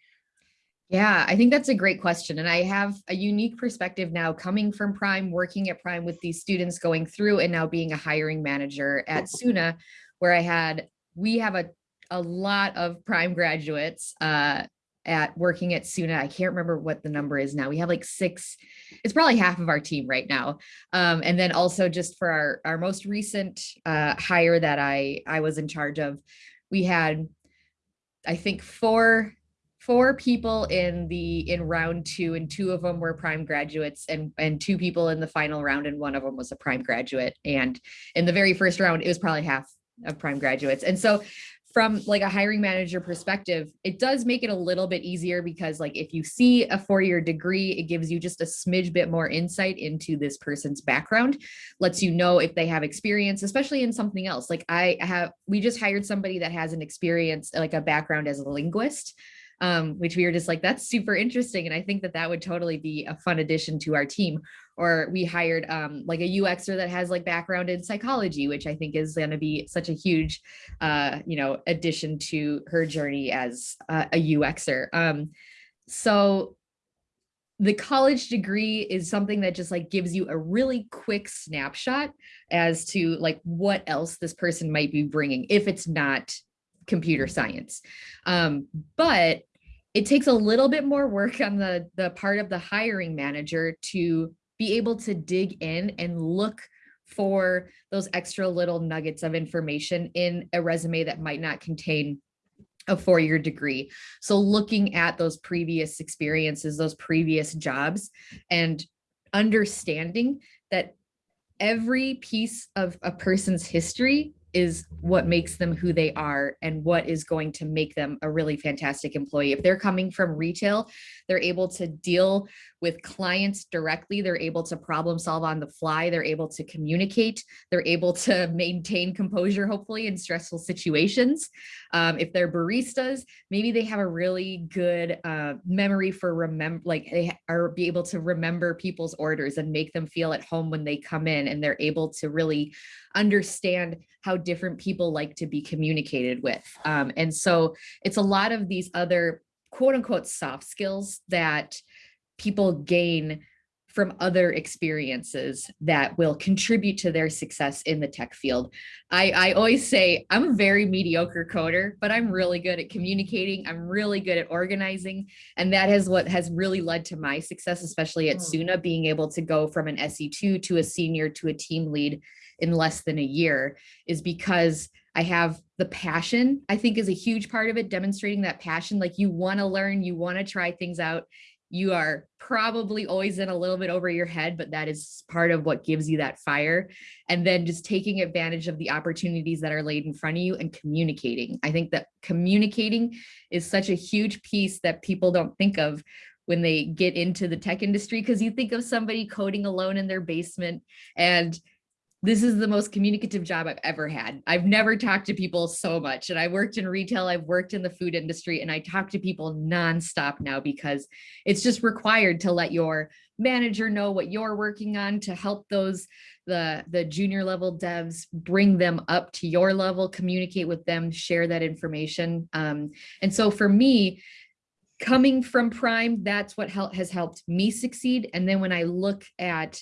Yeah, I think that's a great question. And I have a unique perspective now coming from Prime, working at Prime with these students going through and now being a hiring manager at Soona, where I had, we have a, a lot of Prime graduates uh, at working at Soona. I can't remember what the number is now. We have like six, it's probably half of our team right now. Um, and then also just for our, our most recent uh, hire that I, I was in charge of, we had, I think, four four people in the in round two and two of them were prime graduates and and two people in the final round and one of them was a prime graduate and in the very first round it was probably half of prime graduates. And so from like a hiring manager perspective, it does make it a little bit easier because like if you see a four-year degree, it gives you just a smidge bit more insight into this person's background, lets you know if they have experience, especially in something else. Like I have, we just hired somebody that has an experience, like a background as a linguist um, which we were just like, that's super interesting. And I think that that would totally be a fun addition to our team. Or we hired um, like a UXer that has like background in psychology, which I think is going to be such a huge, uh, you know, addition to her journey as uh, a UXer. Um, so the college degree is something that just like gives you a really quick snapshot as to like what else this person might be bringing if it's not computer science. Um, but it takes a little bit more work on the, the part of the hiring manager to be able to dig in and look for those extra little nuggets of information in a resume that might not contain a four-year degree. So looking at those previous experiences, those previous jobs, and understanding that every piece of a person's history is what makes them who they are and what is going to make them a really fantastic employee. If they're coming from retail, they're able to deal with clients directly. They're able to problem solve on the fly. They're able to communicate. They're able to (laughs) maintain composure, hopefully, in stressful situations. Um, if they're baristas, maybe they have a really good uh, memory for remember, like they are be able to remember people's orders and make them feel at home when they come in and they're able to really understand how different people like to be communicated with. Um, and so it's a lot of these other quote unquote soft skills that people gain from other experiences that will contribute to their success in the tech field. I, I always say I'm a very mediocre coder, but I'm really good at communicating. I'm really good at organizing. And that is what has really led to my success, especially at Mm. Soona, being able to go from an SE2 to a senior to a team lead in less than a year is because I have the passion, I think is a huge part of it, demonstrating that passion. Like you want to learn, you want to try things out. You are probably always in a little bit over your head, but that is part of what gives you that fire. And then just taking advantage of the opportunities that are laid in front of you and communicating. I think that communicating is such a huge piece that people don't think of when they get into the tech industry because you think of somebody coding alone in their basement and this is the most communicative job I've ever had. I've never talked to people so much. And I worked in retail, I've worked in the food industry, and I talk to people nonstop now because it's just required to let your manager know what you're working on to help those the the junior level devs bring them up to your level communicate with them share that information um, and so for me coming from prime that's what help, has helped me succeed and then when i look at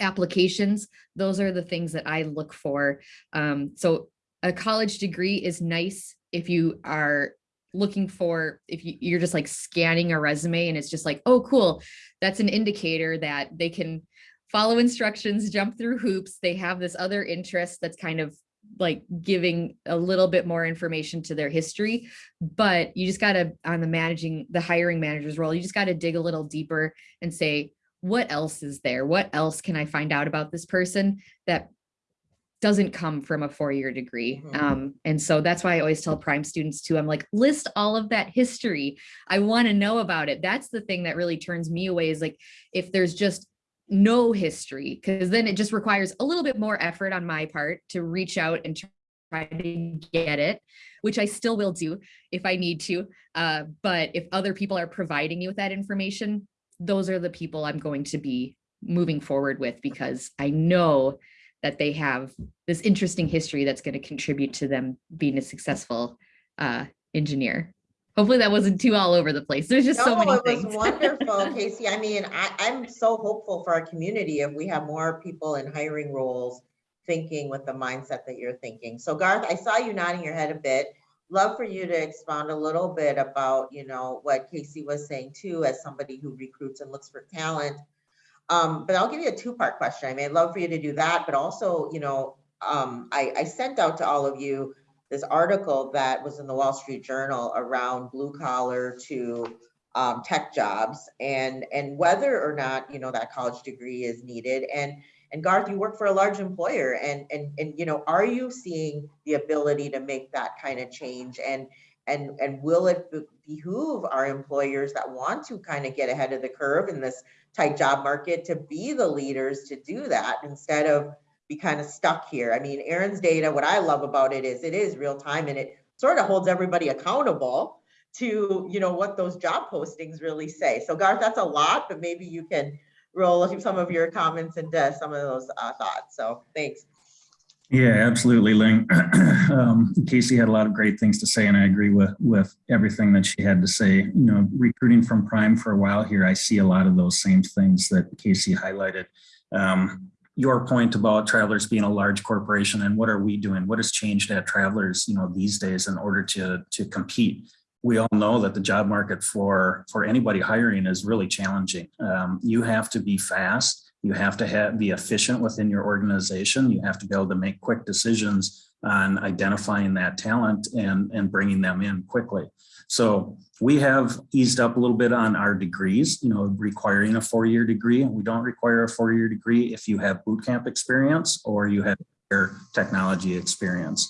applications, those are the things that I look for. Um, so a college degree is nice if you are looking for, if you, you're just like scanning a resume and it's just like, oh, cool. That's an indicator that they can follow instructions, jump through hoops. They have this other interest that's kind of like giving a little bit more information to their history, but you just got to, on the managing, the hiring manager's role, you just got to dig a little deeper and say, what else is there? What else can I find out about this person that doesn't come from a four-year degree. Mhm. Um, and so that's why I always tell prime students too, I'm like, list all of that history. I want to know about it. That's the thing that really turns me away is like, if there's just no history, because then it just requires a little bit more effort on my part to reach out and try to get it, which I still will do if I need to. Uh, but if other people are providing me with that information, those are the people I'm going to be moving forward with because I know that they have this interesting history that's going to contribute to them being a successful uh, engineer. Hopefully that wasn't too all over the place. There's just so No, many it things. was (laughs) wonderful, Casey. I mean, I, I'm so hopeful for our community if we have more people in hiring roles thinking with the mindset that you're thinking. So Garth, I saw you nodding your head a bit. Love for you to expound a little bit about, you know, what Casey was saying too, as somebody who recruits and looks for talent. Um, but I'll give you a two-part question. I mean, I'd love for you to do that, but also, you know, um, I, I sent out to all of you this article that was in the Wall Street Journal around blue collar to um, tech jobs and and whether or not you know that college degree is needed and and Garth, you work for a large employer and, and, and, you know, are you seeing the ability to make that kind of change? And, and, and will it behoove our employers that want to kind of get ahead of the curve in this tight job market to be the leaders to do that instead of be kind of stuck here? I mean, Erin's data, what I love about it is it is real time and it sort of holds everybody accountable to, you know, what those job postings really say. So Garth, that's a lot, but maybe you can roll (laughs) some of your comments into some of those uh, thoughts. So thanks. Yeah, absolutely, Ling. (clears throat) um, Casey had a lot of great things to say, and I agree with with everything that she had to say. You know, recruiting from Prime for a while here, I see a lot of those same things that Casey highlighted. Um, your point about Travelers being a large corporation and what are we doing? What has changed at Travelers, you know, these days in order to to compete? We all know that the job market for for anybody hiring is really challenging. Um, you have to be fast you have to have, be efficient within your organization. You have to be able to make quick decisions on identifying that talent and, and bringing them in quickly. So we have eased up a little bit on our degrees, you know, requiring a four-year degree. We don't require a four-year degree if you have boot camp experience or you have technology experience.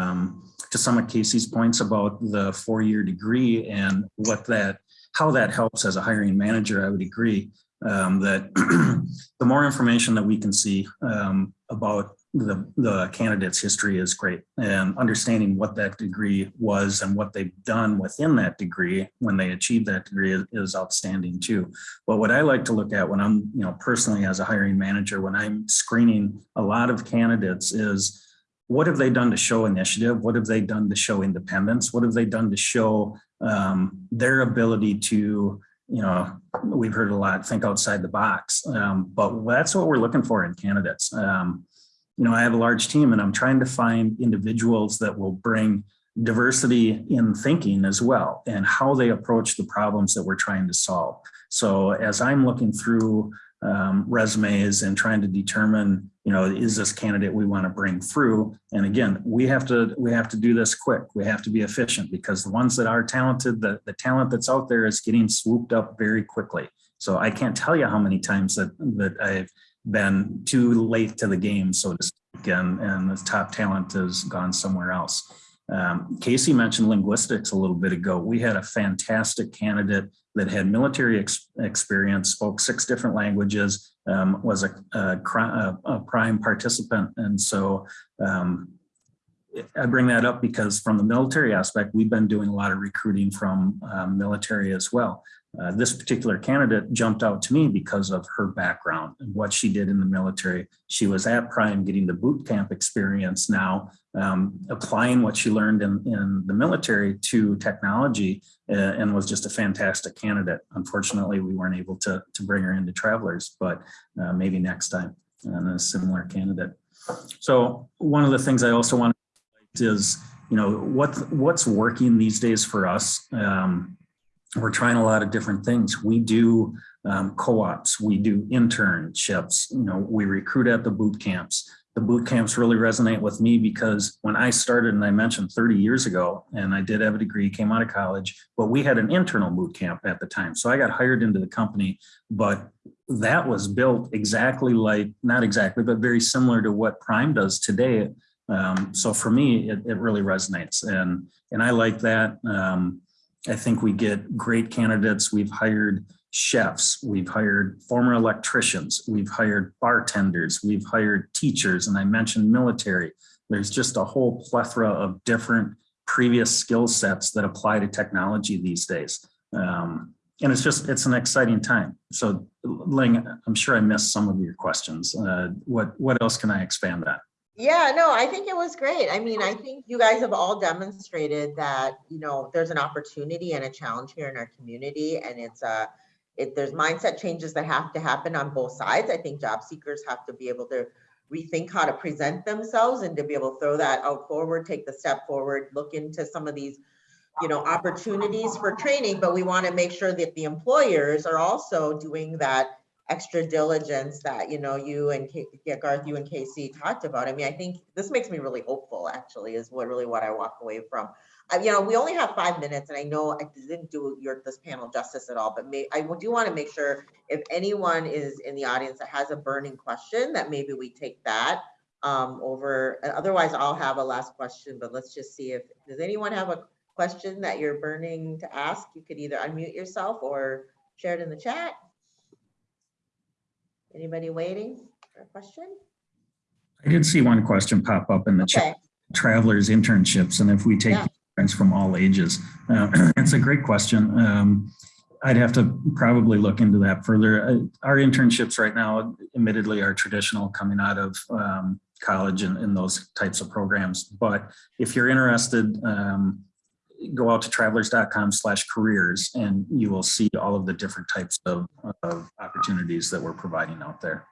Um, to some of Casey's points about the four-year degree and what that, how that helps as a hiring manager, I would agree um, that (clears throat) the more information that we can see um, about the, the candidate's history is great and understanding what that degree was and what they've done within that degree when they achieve that degree is, is outstanding too. But what I like to look at when I'm, you know, personally as a hiring manager, when I'm screening a lot of candidates is what have they done to show initiative? What have they done to show independence? What have they done to show um, their ability to you know, we've heard a lot, think outside the box. Um, but that's what we're looking for in candidates. Um, you know, I have a large team and I'm trying to find individuals that will bring diversity in thinking as well and how they approach the problems that we're trying to solve. So as I'm looking through um, resumes and trying to determine, you know, is this candidate we want to bring through? And again, we have to we have to do this quick. We have to be efficient because the ones that are talented, the, the talent that's out there is getting swooped up very quickly. So I can't tell you how many times that that I've been too late to the game, so to speak, and, and the top talent has gone somewhere else. Um, Casey mentioned linguistics a little bit ago. We had a fantastic candidate that had military ex experience, spoke six different languages, um, was a, a, a, prime participant. And so um, I bring that up because from the military aspect, we've been doing a lot of recruiting from um, military as well. Uh, this particular candidate jumped out to me because of her background and what she did in the military. She was at Prime getting the boot camp experience now, um, applying what she learned in, in the military to technology uh, and was just a fantastic candidate. Unfortunately, we weren't able to, to bring her into Travelers, but uh, maybe next time and a similar candidate. So one of the things I also want to is, you know, what, what's working these days for us um, we're trying a lot of different things. We do um, co-ops, we do internships, you know, we recruit at the boot camps. The boot camps really resonate with me because when I started, and I mentioned 30 years ago, and I did have a degree, came out of college, but we had an internal boot camp at the time. So I got hired into the company, but that was built exactly like, not exactly, but very similar to what Prime does today. Um, so for me, it, it, really resonates. And, and I like that. Um, I think we get great candidates. We've hired chefs, we've hired former electricians, we've hired bartenders, we've hired teachers, and I mentioned military. There's just a whole plethora of different previous skill sets that apply to technology these days. Um, and it's just, it's an exciting time. So Ling, I'm sure I missed some of your questions. Uh, what, what else can I expand on? Yeah, no, I think it was great. I mean, I think you guys have all demonstrated that, you know, there's an opportunity and a challenge here in our community and it's a, uh, it, there's mindset changes that have to happen on both sides. I think job seekers have to be able to rethink how to present themselves and to be able to throw that out forward, take the step forward, look into some of these, you know, opportunities for training, but we want to make sure that the employers are also doing that extra diligence that, you know, you and Ka- yeah, Garth, you and Casey talked about. I mean, I think this makes me really hopeful, actually, is what really what I walk away from. Uh, you know, we only have five minutes and I know I didn't do your, this panel justice at all, but may, I do want to make sure if anyone is in the audience that has a burning question, that maybe we take that um, over, otherwise I'll have a last question, but let's just see if, does anyone have a question that you're burning to ask? You could either unmute yourself or share it in the chat. Anybody waiting for a question? I did see one question pop up in the chat, travelers internships, and if we take Yeah. friends from all ages. Uh, (clears throat) It's a great question. Um, I'd have to probably look into that further. Uh, Our internships right now admittedly are traditional coming out of um, college and, and those types of programs. But if you're interested, um, go out to travelers.com slash careers and you will see all of the different types of, of opportunities that we're providing out there.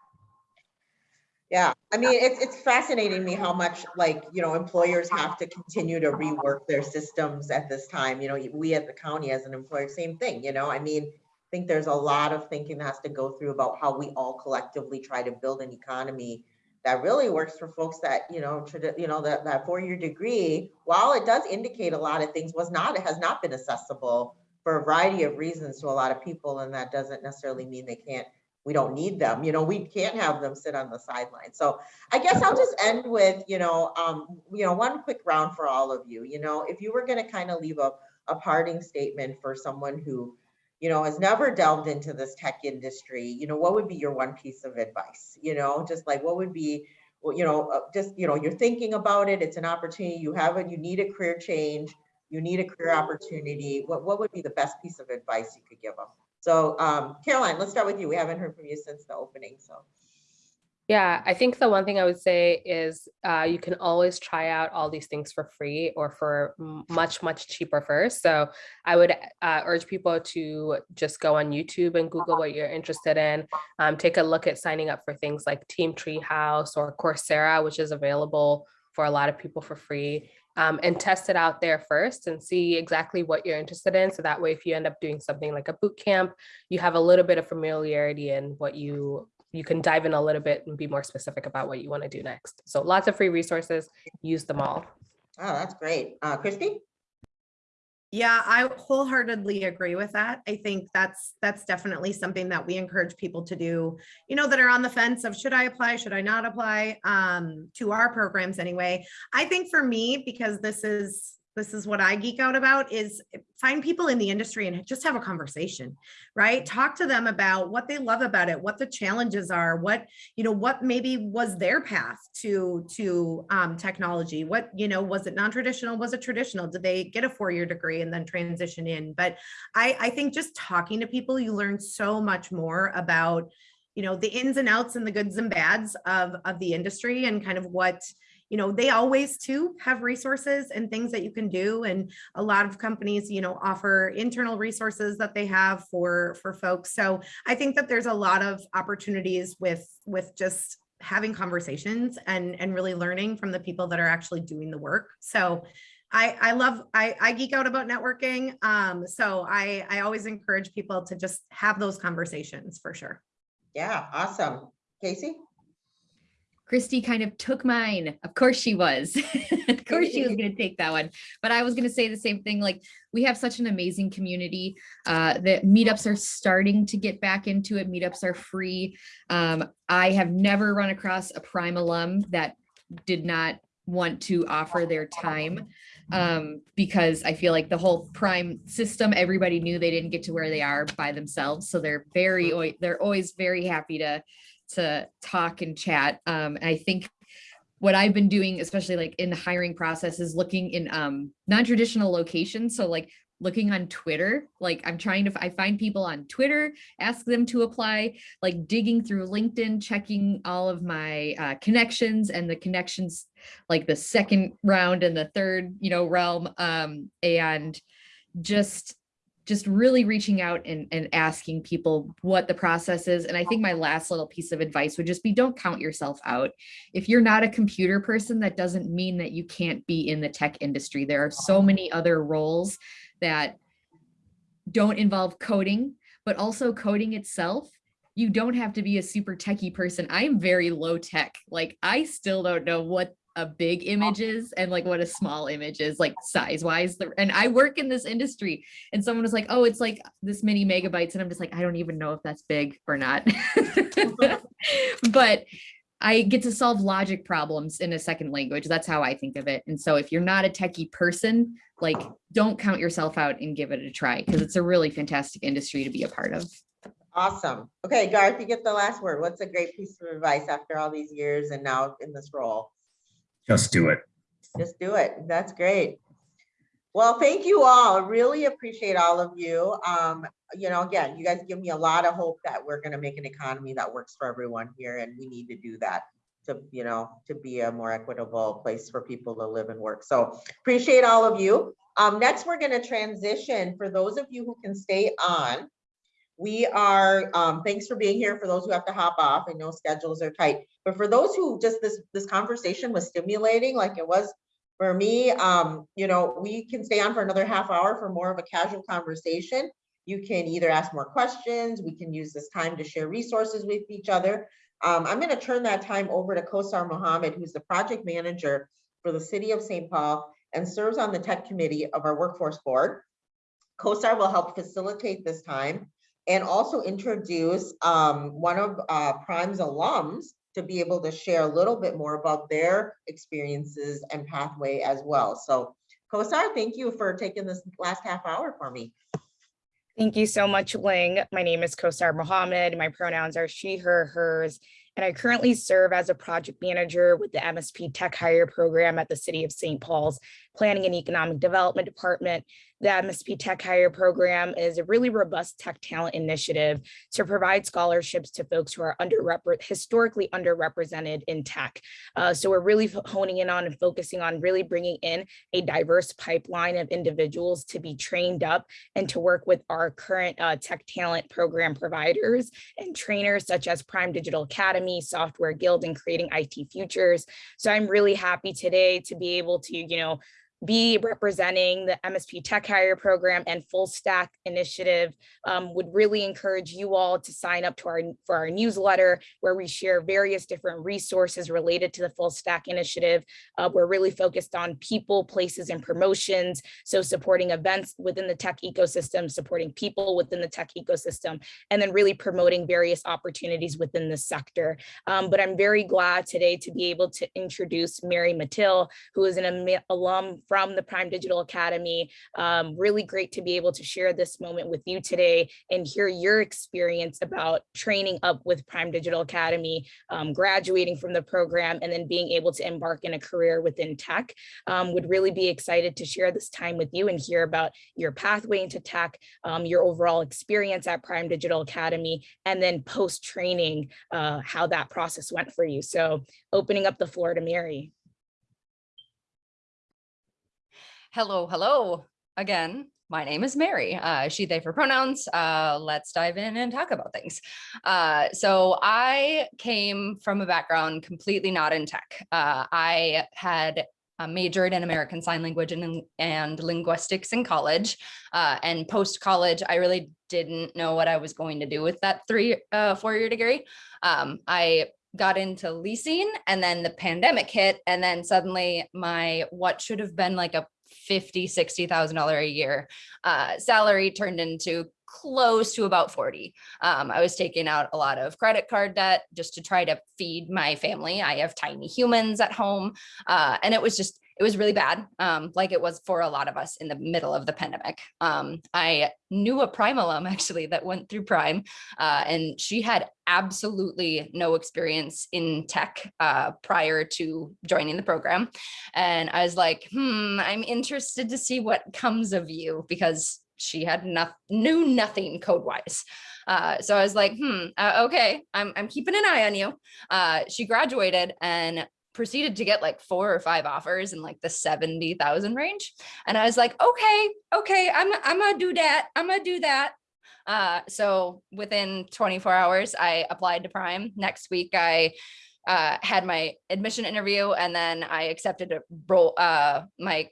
yeah, I mean, it's, it's fascinating me how much like, you know, employers have to continue to rework their systems at this time, you know, we at the county as an employer, same thing, you know, I mean, I think there's a lot of thinking that has to go through about how we all collectively try to build an economy that really works for folks that, you know, you know, that, that four-year degree, while it does indicate a lot of things, was not, it has not been accessible for a variety of reasons to a lot of people, and that doesn't necessarily mean they can't, we don't need them, you know, we can't have them sit on the sidelines. So I guess I'll just end with, you know, um, you know, one quick round for all of you, you know, if you were gonna kind of leave a, a parting statement for someone who, you know, has never delved into this tech industry, you know, what would be your one piece of advice? You know, just like what would be, well, you know, uh, just, you know, you're thinking about it, it's an opportunity, you have it, you need a career change, you need a career opportunity. What, what would be the best piece of advice you could give them? So, um, Caroline, let's start with you. We haven't heard from you since the opening, so. Yeah, I think the one thing I would say is uh, you can always try out all these things for free or for much, much cheaper first. So I would uh, urge people to just go on YouTube and Google what you're interested in. Um, take a look at signing up for things like Team Treehouse or Coursera, which is available for a lot of people for free. Um, and test it out there first and see exactly what you're interested in. So that way, if you end up doing something like a boot camp, you have a little bit of familiarity in what you you can dive in a little bit and be more specific about what you want to do next. So lots of free resources, use them all. Oh, that's great. Uh, Christy? Yeah, I wholeheartedly agree with that. I think that's that's definitely something that we encourage people to do, you know, that are on the fence of should I apply, should I not apply um to our programs anyway. I think for me, because this is this is what I geek out about is find people in the industry and just have a conversation, right? Talk to them about what they love about it, what the challenges are, what, you know, what maybe was their path to to um, technology. What, you know, was it non-traditional? Was it traditional? Did they get a four-year degree and then transition in? But I, I think just talking to people, you learn so much more about, you know, the ins and outs and the goods and bads of, of the industry and kind of what, you know, they always too have resources and things that you can do. And a lot of companies, you know, offer internal resources that they have for, for folks. So I think that there's a lot of opportunities with, with just having conversations and, and really learning from the people that are actually doing the work. So I, I love, I, I geek out about networking. Um, so I, I always encourage people to just have those conversations for sure. Yeah, awesome. Casey? Christy kind of took mine. Of course she was. (laughs) of course she was going to take that one. But I was going to say the same thing. Like we have such an amazing community. Uh, the meetups are starting to get back into it. Meetups are free. Um, I have never run across a prime alum that did not want to offer their time um, because I feel like the whole prime system, everybody knew they didn't get to where they are by themselves. So they're very, they're always very happy to to talk and chat. Um, and I think what I've been doing, especially like in the hiring process, is looking in um, non-traditional locations. So like looking on Twitter, like I'm trying to, I find people on Twitter, ask them to apply, like digging through LinkedIn, checking all of my uh, connections and the connections, like the second round and the third, you know, realm, um, and just just really reaching out and, and asking people what the process is. And I think my last little piece of advice would just be don't count yourself out. If you're not a computer person, that doesn't mean that you can't be in the tech industry. There are so many other roles that don't involve coding, but also coding itself you don't have to be a super techie person. I'm very low tech. Like I still don't know what a big image is and like what a small image is like size wise. And I work in this industry and someone was like, oh, it's like this many megabytes. And I'm just like, I don't even know if that's big or not. (laughs) but I get to solve logic problems in a second language. That's how I think of it. And so if you're not a techie person, like don't count yourself out and give it a try because it's a really fantastic industry to be a part of. Awesome. Okay, Garth, you get the last word. What's a great piece of advice after all these years and now in this role? Just do it. Just do it. That's great. Well, thank you all. Really appreciate all of you. Um, you know, again, you guys give me a lot of hope that we're gonna make an economy that works for everyone here and we need to do that to, you know, to be a more equitable place for people to live and work. So appreciate all of you. Um, next, we're gonna transition for those of you who can stay on. We are, um, thanks for being here. For those who have to hop off, I know schedules are tight, but for those who just this, this conversation was stimulating like it was for me, um, you know, we can stay on for another half hour for more of a casual conversation. You can either ask more questions, we can use this time to share resources with each other. Um, I'm gonna turn that time over to Kosar Mohammed, who's the project manager for the city of St. Paul and serves on the tech committee of our workforce board. Kosar will help facilitate this time and also introduce um, one of uh, Prime's alums to be able to share a little bit more about their experiences and pathway as well. So Kosar, thank you for taking this last half hour for me. Thank you so much, Ling. My name is Kosar Mohammed. My pronouns are she, her, hers, and I currently serve as a project manager with the MSP Tech Hire Program at the City of St. Paul's Planning and Economic Development Department. The MSP Tech Hire Program is a really robust tech talent initiative to provide scholarships to folks who are underrepresented, historically underrepresented in tech. Uh, so we're really honing in on and focusing on really bringing in a diverse pipeline of individuals to be trained up and to work with our current uh, tech talent program providers and trainers such as Prime Digital Academy, Software Guild, and Creating IT Futures. So I'm really happy today to be able to, you know, be representing the MSP Tech Hire Program and Full Stack Initiative um, would really encourage you all to sign up to our for our newsletter where we share various different resources related to the Full Stack Initiative. Uh, we're really focused on people, places, and promotions. So supporting events within the tech ecosystem, supporting people within the tech ecosystem, and then really promoting various opportunities within the sector. Um, but I'm very glad today to be able to introduce Mary Matil, who is an alum from the Prime Digital Academy. Um, really great to be able to share this moment with you today and hear your experience about training up with Prime Digital Academy, um, graduating from the program, and then being able to embark in a career within tech. Um, would really be excited to share this time with you and hear about your pathway into tech, um, your overall experience at Prime Digital Academy, and then post-training, uh, how that process went for you. So opening up the floor to Mary. Hello, hello again. My name is Mary, uh, she, they for pronouns. Uh, let's dive in and talk about things. Uh, so I came from a background completely not in tech. Uh, I had majored in American Sign Language and, and linguistics in college. Uh, and post-college, I really didn't know what I was going to do with that three, uh, four-year degree. Um, I got into leasing and then the pandemic hit and then suddenly my what should have been like a 50, $60,000 a year uh, salary turned into close to about 40. Um, I was taking out a lot of credit card debt just to try to feed my family. I have tiny humans at home. Uh, and it was just, it was really bad, um, like it was for a lot of us in the middle of the pandemic. Um, I knew a Prime alum (laughs) actually that went through Prime, uh, and she had absolutely no experience in tech uh, prior to joining the program. And I was like, hmm, I'm interested to see what comes of you because she had not knew nothing code wise. Uh, so I was like, hmm, uh, okay, I'm, I'm keeping an eye on you. Uh, she graduated and proceeded to get like four or five offers in like the 70,000 range. And I was like, okay, okay, I'm, I'm gonna do that. I'm gonna do that. Uh, so within 24 hours, I applied to Prime. Next week, I uh, had my admission interview and then I accepted a role, uh, my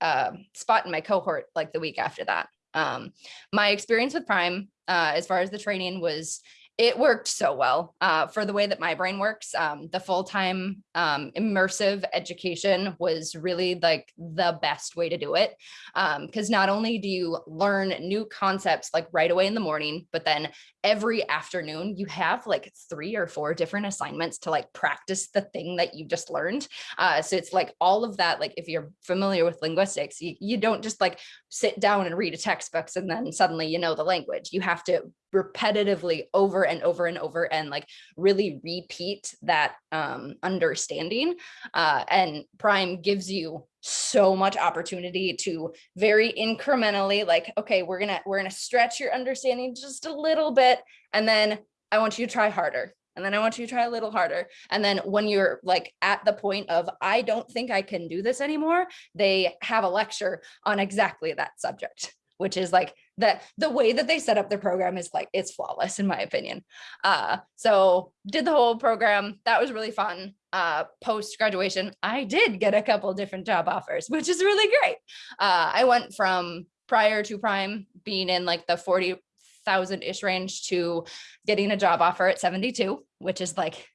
uh, spot in my cohort like the week after that. Um, my experience with Prime, uh, as far as the training was it worked so well uh, for the way that my brain works. Um, the full-time um, immersive education was really like the best way to do it. Because not only do you learn new concepts like right away in the morning, but then every afternoon you have like three or four different assignments to like practice the thing that you just learned. Uh, so it's like all of that, like if you're familiar with linguistics, you, you don't just like sit down and read a textbooks and then suddenly you know the language. You have to repetitively over and over and over and like really repeat that um, understanding. Uh, and Prime gives you so much opportunity to very incrementally like, okay, we're gonna we're gonna stretch your understanding just a little bit. And then I want you to try harder. And then I want you to try a little harder. And then when you're like at the point of, I don't think I can do this anymore, they have a lecture on exactly that subject which is like that the way that they set up their program is like it's flawless in my opinion. Uh so did the whole program. That was really fun. Uh post graduation i did get a couple different job offers which is really great. Uh i went from prior to prime being in like the 40 thousand ish range to getting a job offer at 72 which is like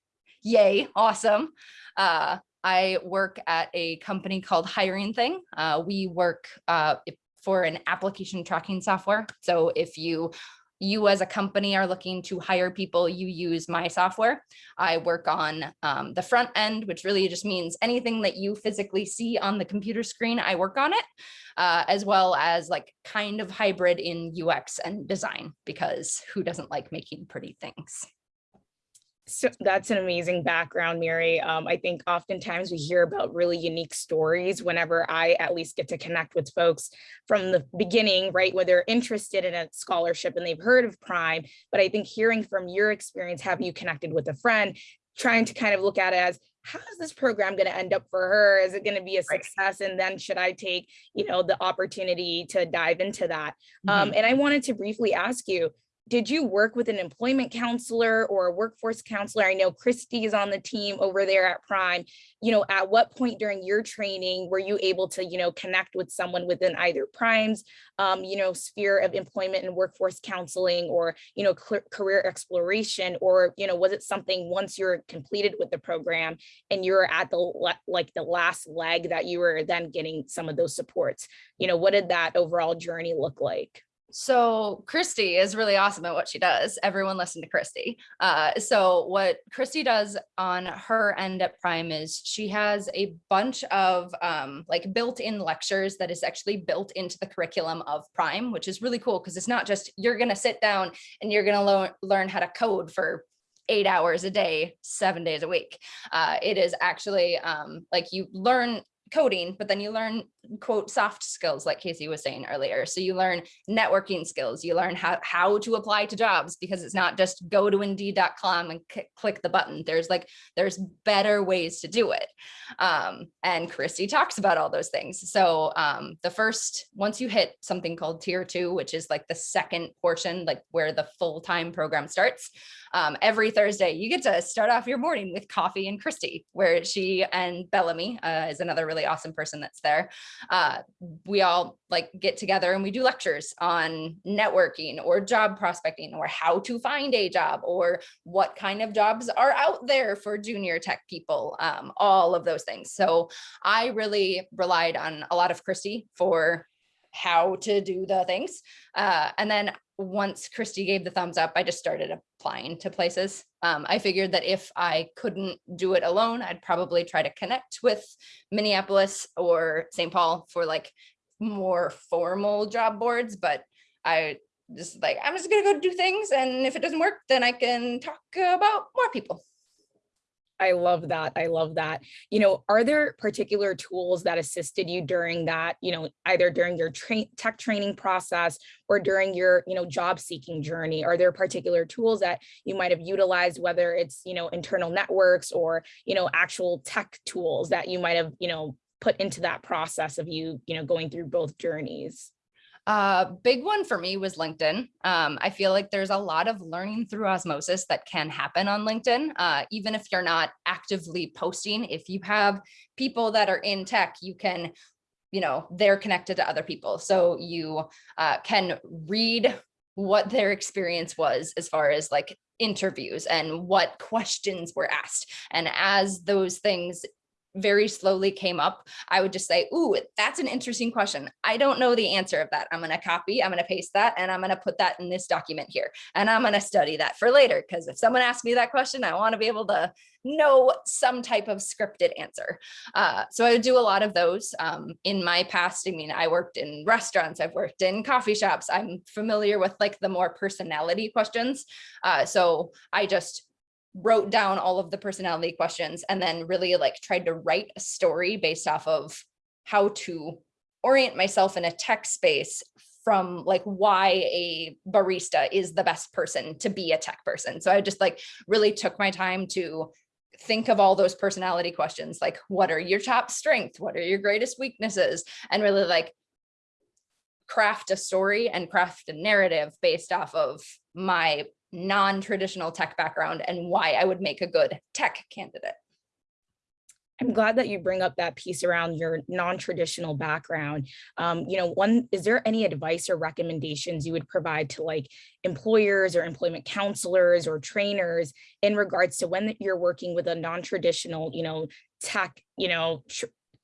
yay awesome uh I work at a company called Hiring Thing. Uh, we work uh, for an application tracking software. So if you you as a company are looking to hire people, you use my software. I work on um, the front end, which really just means anything that you physically see on the computer screen, I work on it, uh, as well as like kind of hybrid in UX and design, because who doesn't like making pretty things? So that's an amazing background, Mary. Um, I think oftentimes we hear about really unique stories whenever I at least get to connect with folks from the beginning, right, where they're interested in a scholarship and they've heard of Prime. But I think hearing from your experience, have you connected with a friend, trying to kind of look at it as how is this program going to end up for her? Is it going to be a success? And then should I take, you know, the opportunity to dive into that? Mm-hmm. Um, and I wanted to briefly ask you, did you work with an employment counselor or a workforce counselor? I know Christy is on the team over there at Prime. You know, at what point during your training were you able to, you know, connect with someone within either Prime's, um, you know, sphere of employment and workforce counseling or, you know, career exploration, or, you know, was it something once you're completed with the program and you're at the like the last leg that you were then getting some of those supports? You know, what did that overall journey look like? So Christy is really awesome at what she does. Everyone listen to Christy. Uh, so what Christy does on her end at Prime is she has a bunch of um, like built-in lectures that is actually built into the curriculum of Prime, which is really cool because it's not just you're going to sit down and you're going to learn learn how to code for eight hours a day, seven days a week. Uh, it is actually um, like you learn coding, but then you learn quote soft skills like Casey was saying earlier. So you learn networking skills, you learn how, how to apply to jobs because it's not just go to indeed.com and click the button. There's like, there's better ways to do it. Um, and Christy talks about all those things. So um, the first, once you hit something called tier two, which is like the second portion, like where the full-time program starts, um, every Thursday, you get to start off your morning with coffee and Christy, where she and Bellamy uh, is another really awesome person that's there uh, we all like get together and we do lectures on networking or job prospecting or how to find a job or what kind of jobs are out there for junior tech people, um, all of those things. So I really relied on a lot of Christy for how to do the things. Uh, and then once Christy gave the thumbs up, I just started applying to places. Um, I figured that if I couldn't do it alone, I'd probably try to connect with Minneapolis or St. Paul for like more formal job boards, but I just like, I'm just gonna go do things. And if it doesn't work, then I can talk about more people. I love that. I love that. You know, are there particular tools that assisted you during that, you know, either during your tech training process or during your, you know, job seeking journey? Are there particular tools that you might have utilized, whether it's, you know, internal networks or, you know, actual tech tools that you might have, you know, put into that process of you, you know, going through both journeys? Uh, big one for me was LinkedIn. Um, I feel like there's a lot of learning through osmosis that can happen on LinkedIn, uh, even if you're not actively posting. If you have people that are in tech, you can, you know, they're connected to other people. So you uh, can read what their experience was as far as like interviews and what (laughs) questions were asked. And as those things very slowly came up, I would just say, ooh, that's an interesting question. I don't know the answer of that. I'm going to copy, I'm going to paste that, and I'm going to put that in this document here. And I'm going to study that for later. Because if someone asks me that question, I want to be able to know some type of scripted answer. Uh, so I would do a lot of those um, in my past. I mean, I worked in restaurants, I've worked in coffee shops. I'm familiar with like the more personality questions. Uh, so I just wrote down all of the personality questions and then really like tried to write a story based off of how to orient myself in a tech space from like why a barista is the best person to be a tech person. So I just like really took my time to think of all those personality questions, like what are your top strengths? What are your greatest weaknesses? And really like craft a story and craft a narrative based off of my non-traditional tech background and why I would make a good tech candidate. I'm glad that you bring up that piece around your non-traditional background. Um, you know, one, is there any advice or recommendations you would provide to like employers or employment counselors or trainers in regards to when you're working with a non-traditional, you know, tech, you know,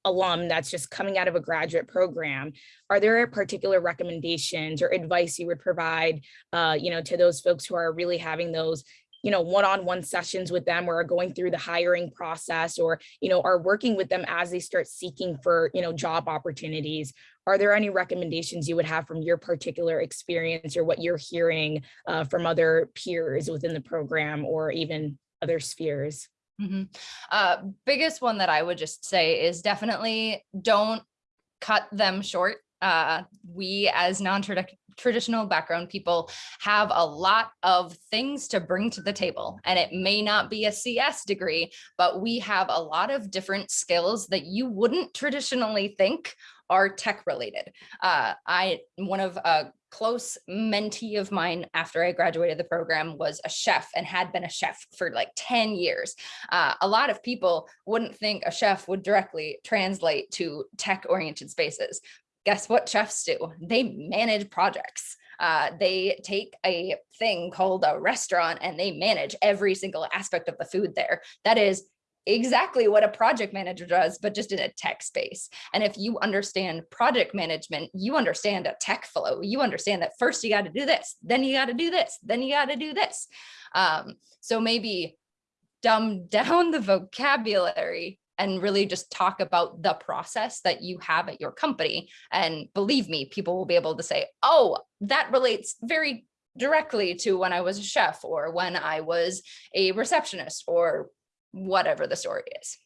alum that's just coming out of a graduate program, are there particular recommendations or advice you would provide, uh, you know, to those folks who are really having those, you know, one-on-one sessions with them or are going through the hiring process or, you know, are working with them as they start seeking for, you know, job opportunities? Are there any recommendations you would have from your particular experience or what you're hearing uh, from other peers within the program or even other spheres? Mm -hmm. uh, biggest one that I would just say is definitely don't cut them short. Uh, we as non-traditional background people have a lot of things to bring to the table and it may not be a CS degree, but we have a lot of different skills that you wouldn't traditionally think are tech related. Uh, I, one of a close mentee of mine after I graduated the program was a chef and had been a chef for like 10 years. Uh, a lot of people wouldn't think a chef would directly translate to tech oriented spaces. Guess what chefs do? They manage projects. Uh, they take a thing called a restaurant and they manage every single aspect of the food there. That is exactly what a project manager does, but just in a tech space. And if you understand project management, you understand a tech flow. You understand that first you got to do this, then you got to do this, then you got to do this. Um, so maybe dumb (laughs) down the vocabulary and really just talk about the process that you have at your company. And believe me, people will be able to say, oh, that relates very directly to when I was a chef or when I was a receptionist or whatever the story is.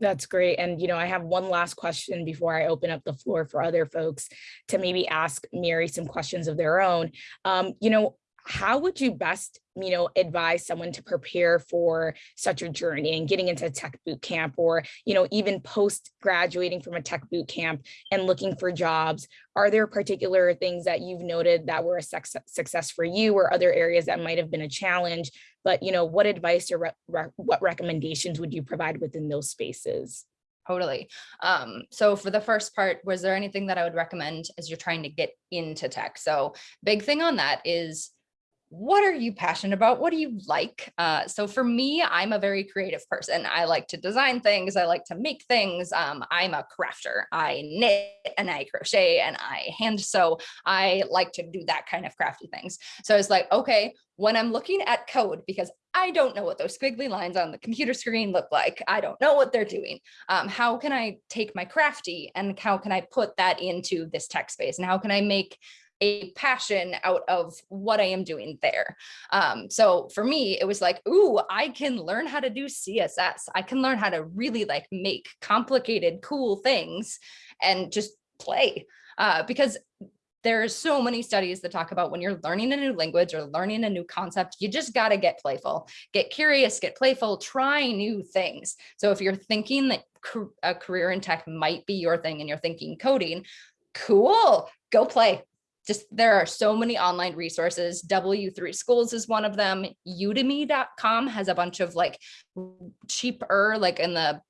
That's great. And, you know, I have one last question before I open up the floor for other folks to maybe ask Mary some questions of their own. Um, you know, how would you best, you know, advise someone to prepare for such a journey and getting into a tech boot camp or, you know, even post graduating from a tech boot camp and looking for jobs? Are there particular things that you've noted that were a success for you or other areas that might have been a challenge? But, you know, what advice or re re what recommendations would you provide within those spaces? Totally. Um, so for the first part, was there anything that I would recommend as you're trying to get into tech? So big thing on that is what are you passionate about? What do you like? Uh, so for me, I'm a very creative person. I like to design things. I like to make things. Um, I'm a crafter. I knit and I crochet and I hand sew. I like to do that kind of crafty things. So it's like, okay, when I'm looking at code, because I don't know what those squiggly lines on the computer screen look like. I don't know what they're doing. Um, how can I take my crafty and how can I put that into this tech space? And how can I make a passion out of what I am doing there. Um, so for me, it was like, ooh, I can learn how to do CSS. I can learn how to really like make complicated, cool things and just play. Uh, because there's so many studies that talk about when you're learning a new language or learning a new concept, you just got to get playful, get curious, get playful, try new things. So if you're thinking that a career in tech might be your thing and you're thinking coding, cool, go play, just there are so many online resources. W3 Schools is one of them. Udemy.com has a bunch of like cheaper, like in the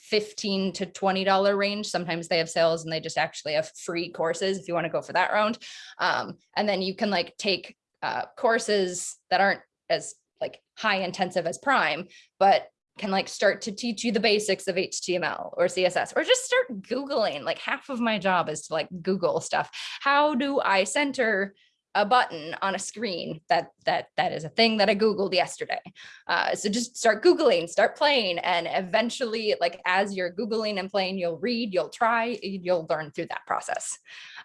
15 to $20 range. Sometimes they have sales and they just actually have free courses if you want to go for that round. Um, and then you can like take uh, courses that aren't as like high intensive as prime, but can like start to teach you the basics of HTML or CSS or just start Googling. Like half of my job is to like Google stuff. How do I center a button on a screen that that that is a thing that I Googled yesterday. Uh, so just start Googling, start playing, and eventually like as you're Googling and playing, you'll read, you'll try, you'll learn through that process.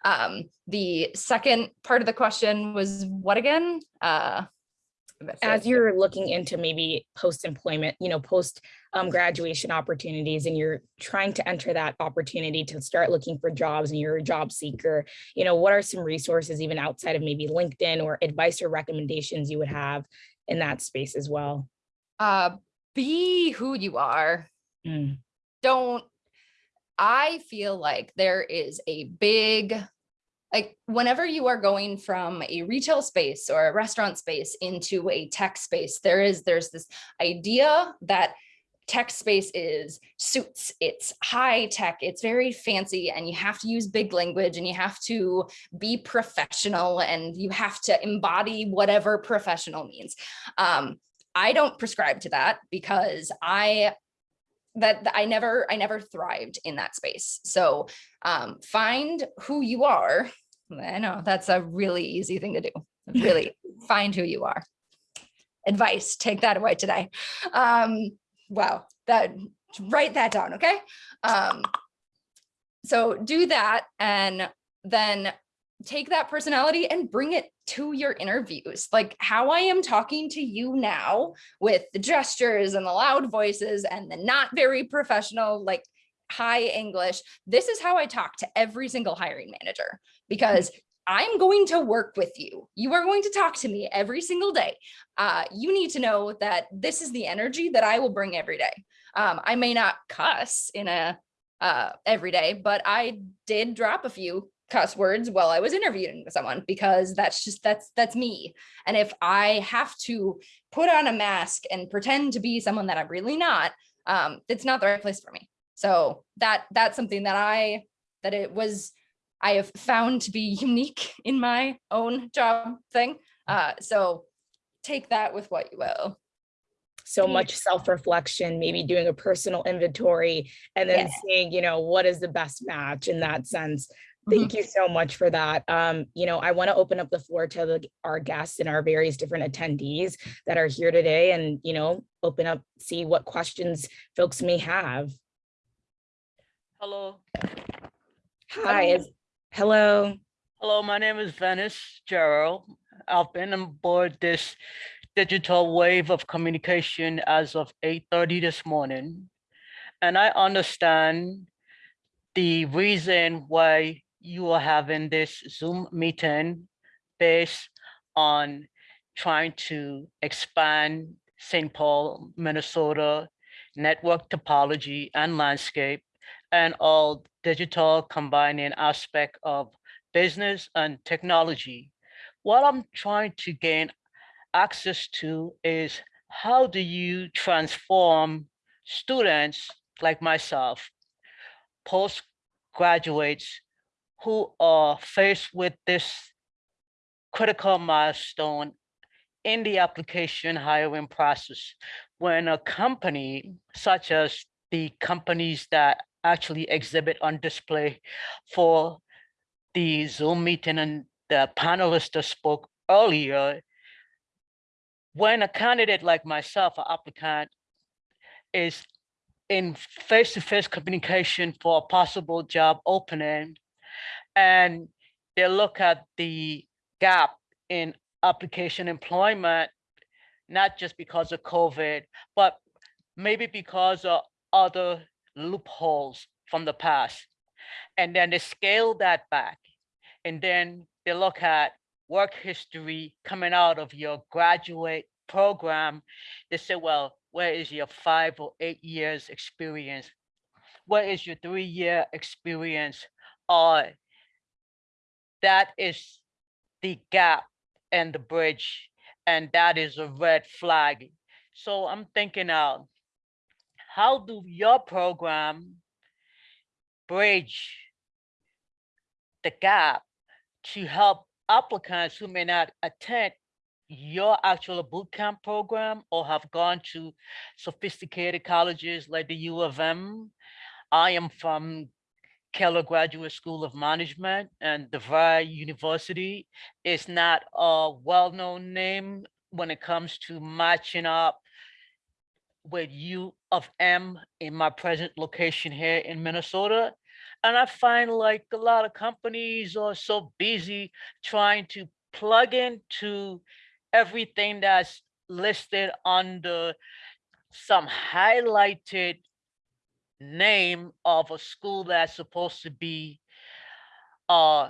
Um, the second part of the question was what again? Uh, As you're looking into maybe post-employment, you know, post um, graduation opportunities and you're trying to enter that opportunity to start looking for jobs and you're a job seeker, you know, what are some resources even outside of maybe LinkedIn or advice or recommendations you would have in that space as well? uh, be who you are. Mm. don't I feel like there is a big like whenever you are going from a retail space or a restaurant space into a tech space there is there's this idea that tech space is suits it's high tech it's very fancy and you have to use big language and you have to be professional and you have to embody whatever professional means um I don't prescribe to that because I that I never I never thrived in that space. So um, find who you are. I know that's a really easy thing to do. Really (laughs) find who you are. Advice, take that away today. Um, wow, that write that down, okay? Um, so do that and then take that personality and bring it to your interviews. Like how I am talking to you now with the gestures and the loud voices and the not very professional, like high English. This is how I talk to every single hiring manager because I'm going to work with you. You are going to talk to me every single day. Uh, you need to know that this is the energy that I will bring every day. Um, I may not cuss in a uh, every day, but I did drop a few cuss words while I was interviewing someone because that's just that's that's me. And if I have to put on a mask and pretend to be someone that I'm really not, um, it's not the right place for me. So that that's something that I that it was I have found to be unique (laughs) in my own job thing. Uh, so take that with what you will. So much self-reflection, maybe doing a personal inventory and then Yeah. seeing, you know, what is the best match in that sense. Mm-hmm. Thank you so much for that. Um, you know, I want to open up the floor to the, our guests and our various different attendees that are here today and, you know, open up, see what questions folks may have. Hello, Hi, is, hello. hello, my name is Venice Gerald. I've been on board this digital wave of communication as of 8:30 this morning. And I understand the reason why you are having this Zoom meeting based on trying to expand St. Paul, Minnesota network topology and landscape and all digital combining aspect of business and technology. What I'm trying to gain access to is how do you transform students like myself, postgraduates who are faced with this critical milestone in the application hiring process when a company such as the companies that actually exhibit on display for the Zoom meeting and the panelists that spoke earlier, when a candidate like myself, an applicant, is in face-to-face communication for a possible job opening, and they look at the gap in application employment, not just because of COVID, but maybe because of other loopholes from the past. And then they scale that back. And then they look at work history coming out of your graduate program. They say, well, where is your five or eight years experience? Where is your three-year experience? Or that is the gap and the bridge, and that is a red flag. So I'm thinking out, how do your program bridge the gap to help applicants who may not attend your actual boot camp program or have gone to sophisticated colleges like the U of M. I am from Keller Graduate School of Management and DeVry University is not a well-known name when it comes to matching up with U of M in my present location here in Minnesota. And I find like a lot of companies are so busy trying to plug into everything that's listed under some highlighted name of a school that's supposed to be uh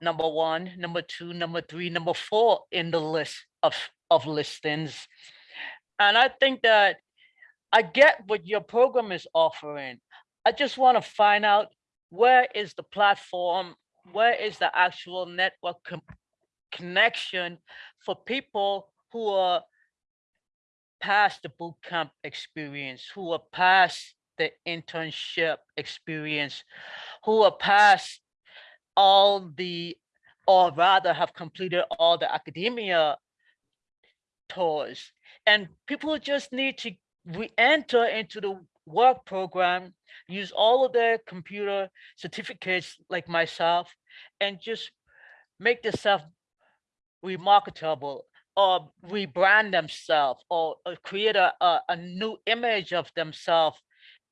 number one, number two, number three, number four in the list of of listings. And I think that I get what your program is offering. I just want to find out where is the platform, where is the actual network connection for people who are past the boot camp experience, who are past the internship experience, who are past all the, or rather have completed all the academia tours. And people just need to re-enter into the work program, use all of their computer certificates like myself, and just make themselves remarketable or rebrand themselves or, or create a, a, a new image of themselves.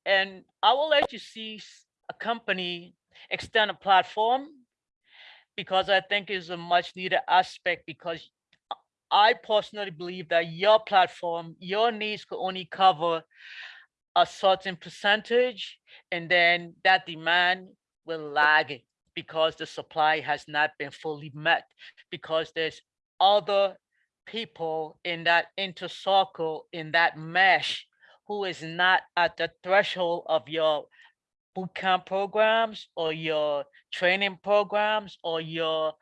And I will let you see a company extend a platform because I think is a much needed aspect because I personally believe that your platform, your needs could only cover a certain percentage and then that demand will lag because the supply has not been fully met because there's other people in that inner circle in that mesh who is not at the threshold of your bootcamp programs or your training programs or your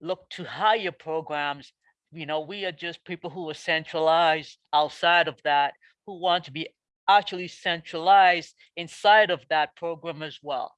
look to hire programs you know we are just people who are centralized outside of that who want to be actually centralized inside of that program as well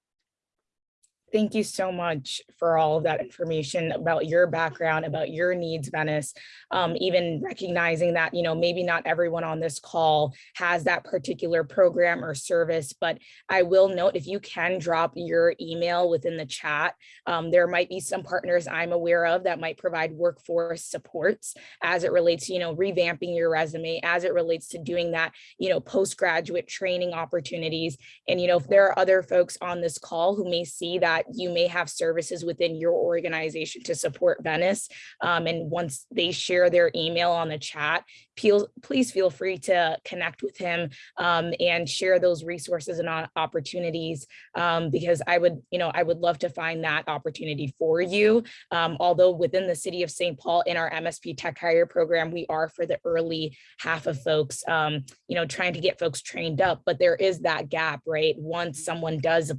Thank you so much for all of that information about your background, about your needs, Venice. Um, even recognizing that, you know, maybe not everyone on this call has that particular program or service, but I will note if you can drop your email within the chat, um, there might be some partners I'm aware of that might provide workforce supports as it relates, to, you know, revamping your resume, as it relates to doing that, you know, postgraduate training opportunities. And, you know, if there are other folks on this call who may see that you may have services within your organization to support Venice. Um, and once they share their email on the chat, please, please feel free to connect with him um, and share those resources and opportunities um, because I would, you know, I would love to find that opportunity for you. Um, although within the city of St. Paul in our MSP Tech Hire program, we are for the early half of folks, um, you know, trying to get folks trained up, but there is that gap, right? Once someone does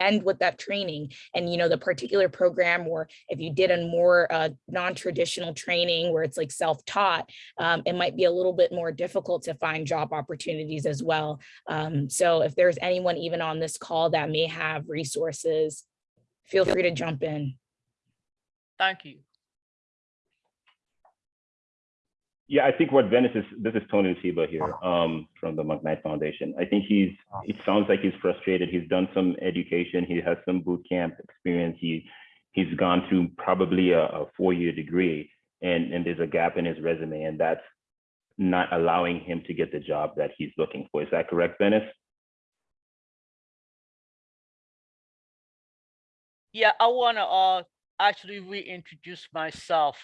end with that training and, you know, the particular program, or if you did a more uh, non-traditional training where it's like self-taught, um, it might be a little bit more difficult to find job opportunities as well. Um, so if there's anyone even on this call that may have resources, feel free to jump in. thank you Yeah, I think what Venice is, this is Tony Nasiba here um, from the McKnight Foundation. I think he's, it sounds like he's frustrated. He's done some education. He has some boot camp experience. He, he's gone through probably a, a four-year degree and, and there's a gap in his resume and that's not allowing him to get the job that he's looking for. Is that correct, Venice? Yeah, I want to uh actually reintroduce myself.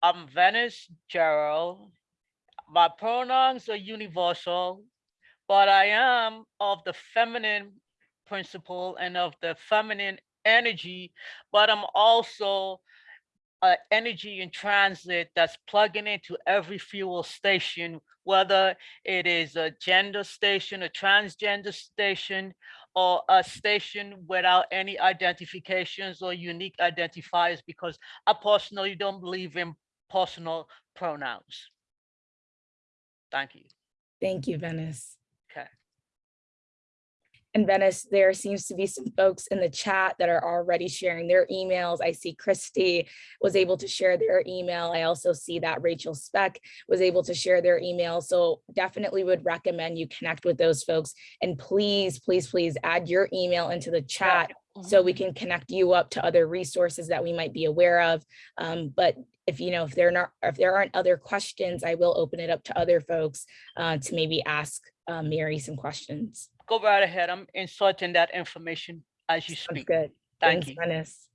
I'm Venice Gerald. My pronouns are universal, but I am of the feminine principle and of the feminine energy, but I'm also uh, energy in transit that's plugging into every fuel station, whether it is a gender station, a transgender station, or a station without any identifications or unique identifiers, because I personally don't believe in personal pronouns. Thank you. Thank you, Venice. Okay. And Venice, there seems to be some folks in the chat that are already sharing their emails. I see Christy was able to share their email. I also see that Rachel Speck was able to share their email. So definitely would recommend you connect with those folks. And please, please, please add your email into the chat so we can connect you up to other resources that we might be aware of. Um, but if you know, if there are not, if there aren't other questions, I will open it up to other folks uh, to maybe ask uh, Mary some questions. Go right ahead. I'm inserting that information as you Sounds speak. good. Thank Thanks, you. Venice.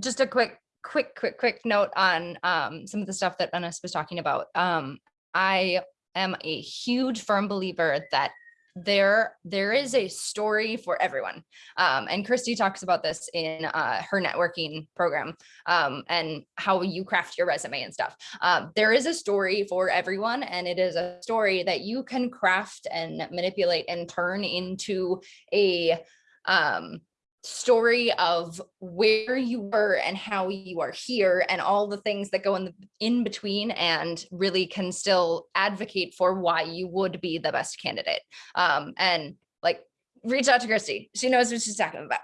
just a quick, quick, quick, quick note on um, some of the stuff that Venice was talking about. Um, I am a huge firm believer that there there is a story for everyone. Um, and Christy talks about this in uh, her networking program um, and how you craft your resume and stuff. Um, there is a story for everyone, and it is a story that you can craft and manipulate and turn into a um, story of where you were and how you are here and all the things that go in the in between and really can still advocate for why you would be the best candidate um and like reach out to christy she knows what she's talking about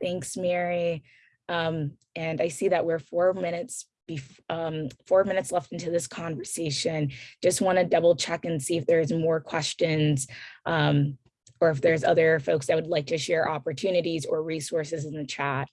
Thanks, Mary. Um, and I see that we're four minutes um, four minutes left into this conversation. Just want to double check and see if there's more questions um, or if there's other folks that would like to share opportunities or resources in the chat.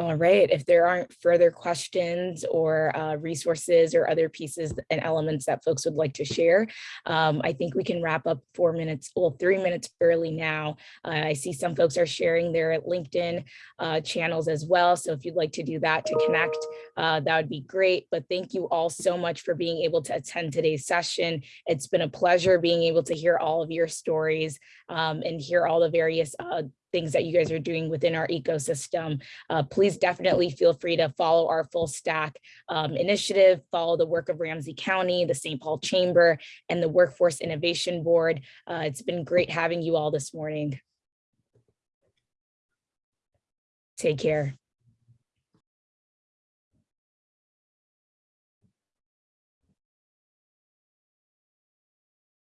All right, if there aren't further questions or uh, resources or other pieces and elements that folks would like to share, um, I think we can wrap up four minutes, well, three minutes early now. Uh, I see some folks are sharing their LinkedIn uh, channels as well. So if you'd like to do that to connect, uh, that would be great. But thank you all so much for being able to attend today's session. It's been a pleasure being able to hear all of your stories um, and hear all the various uh, things that you guys are doing within our ecosystem. Uh, please definitely feel free to follow our full stack um, initiative, follow the work of Ramsey County, the St. Paul Chamber, and the Workforce Innovation Board. Uh, it's been great having you all this morning. Take care.